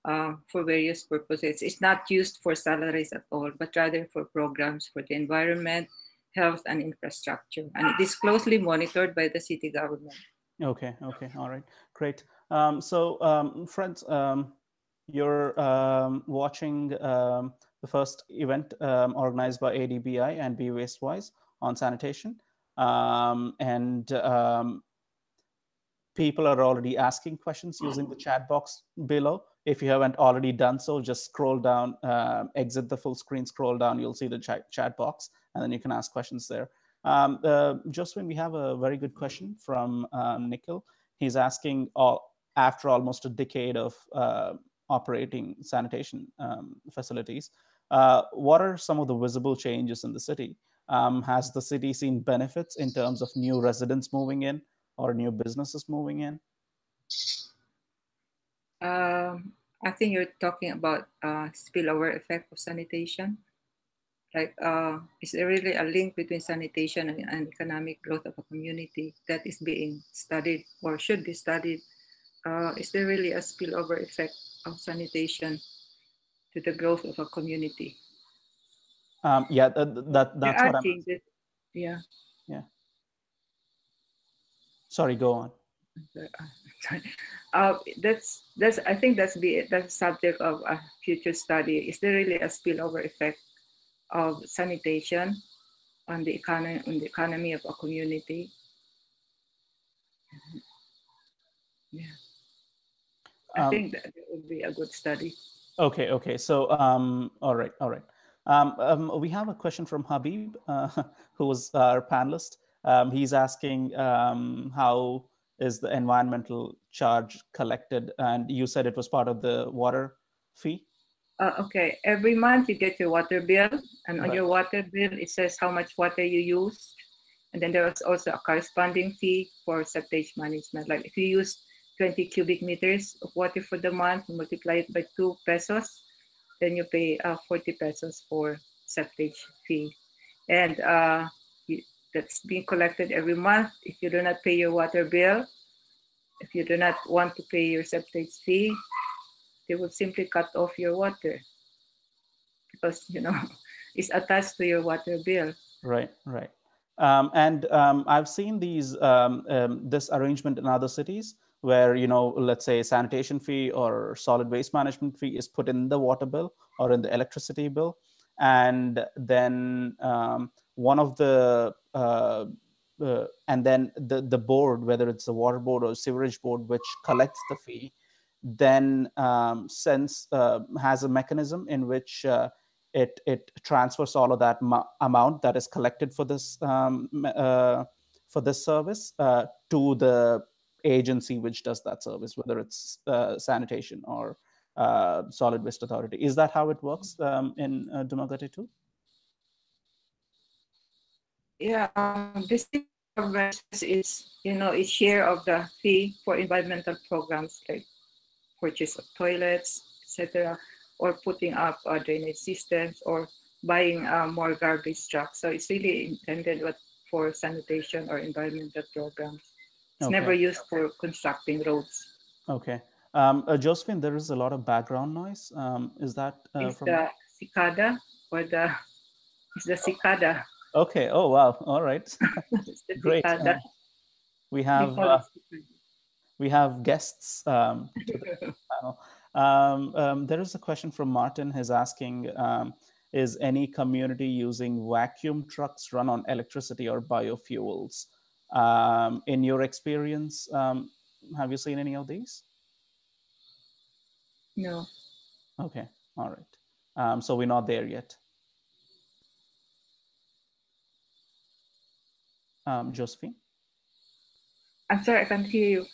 uh, for various purposes. It's not used for salaries at all, but rather for programs for the environment, health, and infrastructure. And it is closely monitored by the city government. Okay, okay, all right, great. Um, so, um, friends, um, you're um, watching um, the first event um, organized by ADBI and Be Wastewise on sanitation. Um, and um, people are already asking questions using the chat box below. if you haven't already done so, just scroll down, uh, exit the full screen, scroll down, you'll see the chat, chat box, and then you can ask questions there. Um, uh, we have a very good question from um, Nikhil. He's asking, all, after almost a decade of uh, operating sanitation um, facilities, uh, what are some of the visible changes in the city? Um, has the city seen benefits in terms of new residents moving in or new businesses moving in? Um, I think you're talking about uh, spillover effect of sanitation. Like, uh, is there really a link between sanitation and, and, economic growth of a community that is being studied or should be studied? Uh, is there really a spillover effect of sanitation to the growth of a community? Um, yeah, that, that that's what I'm. Yeah. Yeah. Sorry, go on. Uh, that's that's I think that's the that's subject of a future study. Is there really a spillover effect of sanitation on the economy on the economy of a community? Yeah, I um, think that it would be a good study. Okay, okay. So, um, all right, all right. Um, um, we have a question from Habib, uh, who was our panelist. Um, he's asking um, how is the environmental charge collected? And you said it was part of the water fee? Uh, okay, every month you get your water bill, and on right. your water bill it says how much water you used, and then there was also a corresponding fee for septage management. Like if you use 20 cubic meters of water for the month, multiply it by two pesos, then you pay uh, 40 pesos for septage fee, and uh, that's being collected every month. If you do not pay your water bill, if you do not want to pay your septage fee, they would simply cut off your water because you know it's attached to your water bill. Right, right. Um, and um, I've seen these um, um this arrangement in other cities where you know let's say sanitation fee or solid waste management fee is put in the water bill or in the electricity bill and then um, one of the uh, uh, and then the the board, whether it's the water board or sewerage board, which collects the fee, then um, uh, has a mechanism in which uh, it it transfers all of that amount that is collected for this um, uh, for this service uh, to the agency which does that service, whether it's sanitation or solid waste authority. Is that how it works um, in uh, Dumaguete too? yeah, um, this is, you know, a share of the fee for environmental programs like purchase of toilets, etc., or putting up uh, drainage systems or buying uh, more garbage trucks. So it's really intended for sanitation or environmental programs. It's okay. never used for constructing roads. Okay. Um, uh, Josephine, there is a lot of background noise. Um, is that uh, from the cicada or the it's the cicada Okay. Oh, wow. All right. Great. Uh, we have uh, we have guests um, to the panel. Um, um, there is a question from Martin. He's asking, um, is any community using vacuum trucks run on electricity or biofuels? Um, in your experience, um, have you seen any of these? No. Okay. All right. so we're not there yet. um, Josephine? I'm sorry, I can't hear you.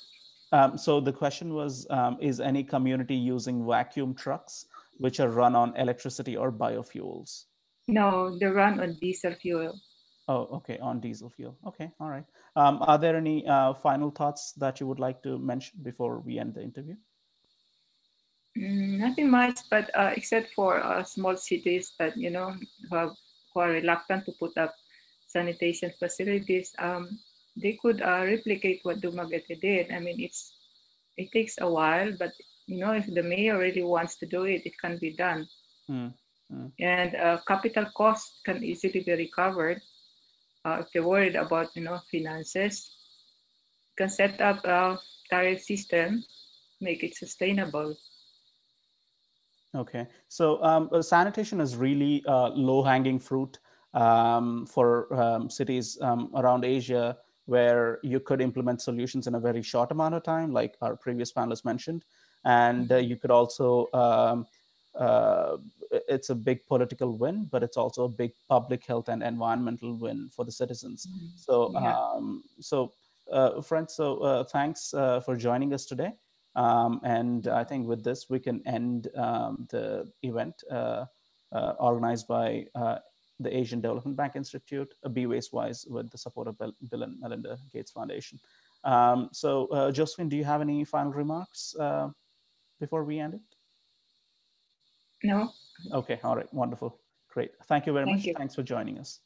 Um, so the question was, um, is any community using vacuum trucks which are run on electricity or biofuels? No, they run on diesel fuel. Oh, okay, on diesel fuel. Okay, all right. Um, are there any uh, final thoughts that you would like to mention before we end the interview? Mm, nothing much, but uh, except for uh, small cities that, you know, who, have, who are reluctant to put up sanitation facilities, um, they could uh, replicate what Dumaguete did. I mean, it's it takes a while, but you know, if the mayor really wants to do it, it can be done. Mm, mm. And uh, capital cost can easily be recovered uh, if they're worried about you know finances. You can set up a tariff system, make it sustainable. Okay, so um, uh, sanitation is really uh, low-hanging fruit um, for um, cities um, around Asia where you could implement solutions in a very short amount of time, like our previous panelists mentioned. And uh, you could also, um, uh, it's a big political win, but it's also a big public health and environmental win for the citizens. So, Yeah. um, so uh, friends, so uh, thanks uh, for joining us today. Um, and I think with this, we can end um, the event uh, uh, organized by uh, the Asian Development Bank Institute, uh, Be Waste Wise, with the support of Bill, Bill and Melinda Gates Foundation. Um, so, uh, Josephine, do you have any final remarks uh, before we end it? No, Okay, all right, wonderful, great. Thank you very Thank much. you. Thanks for joining us.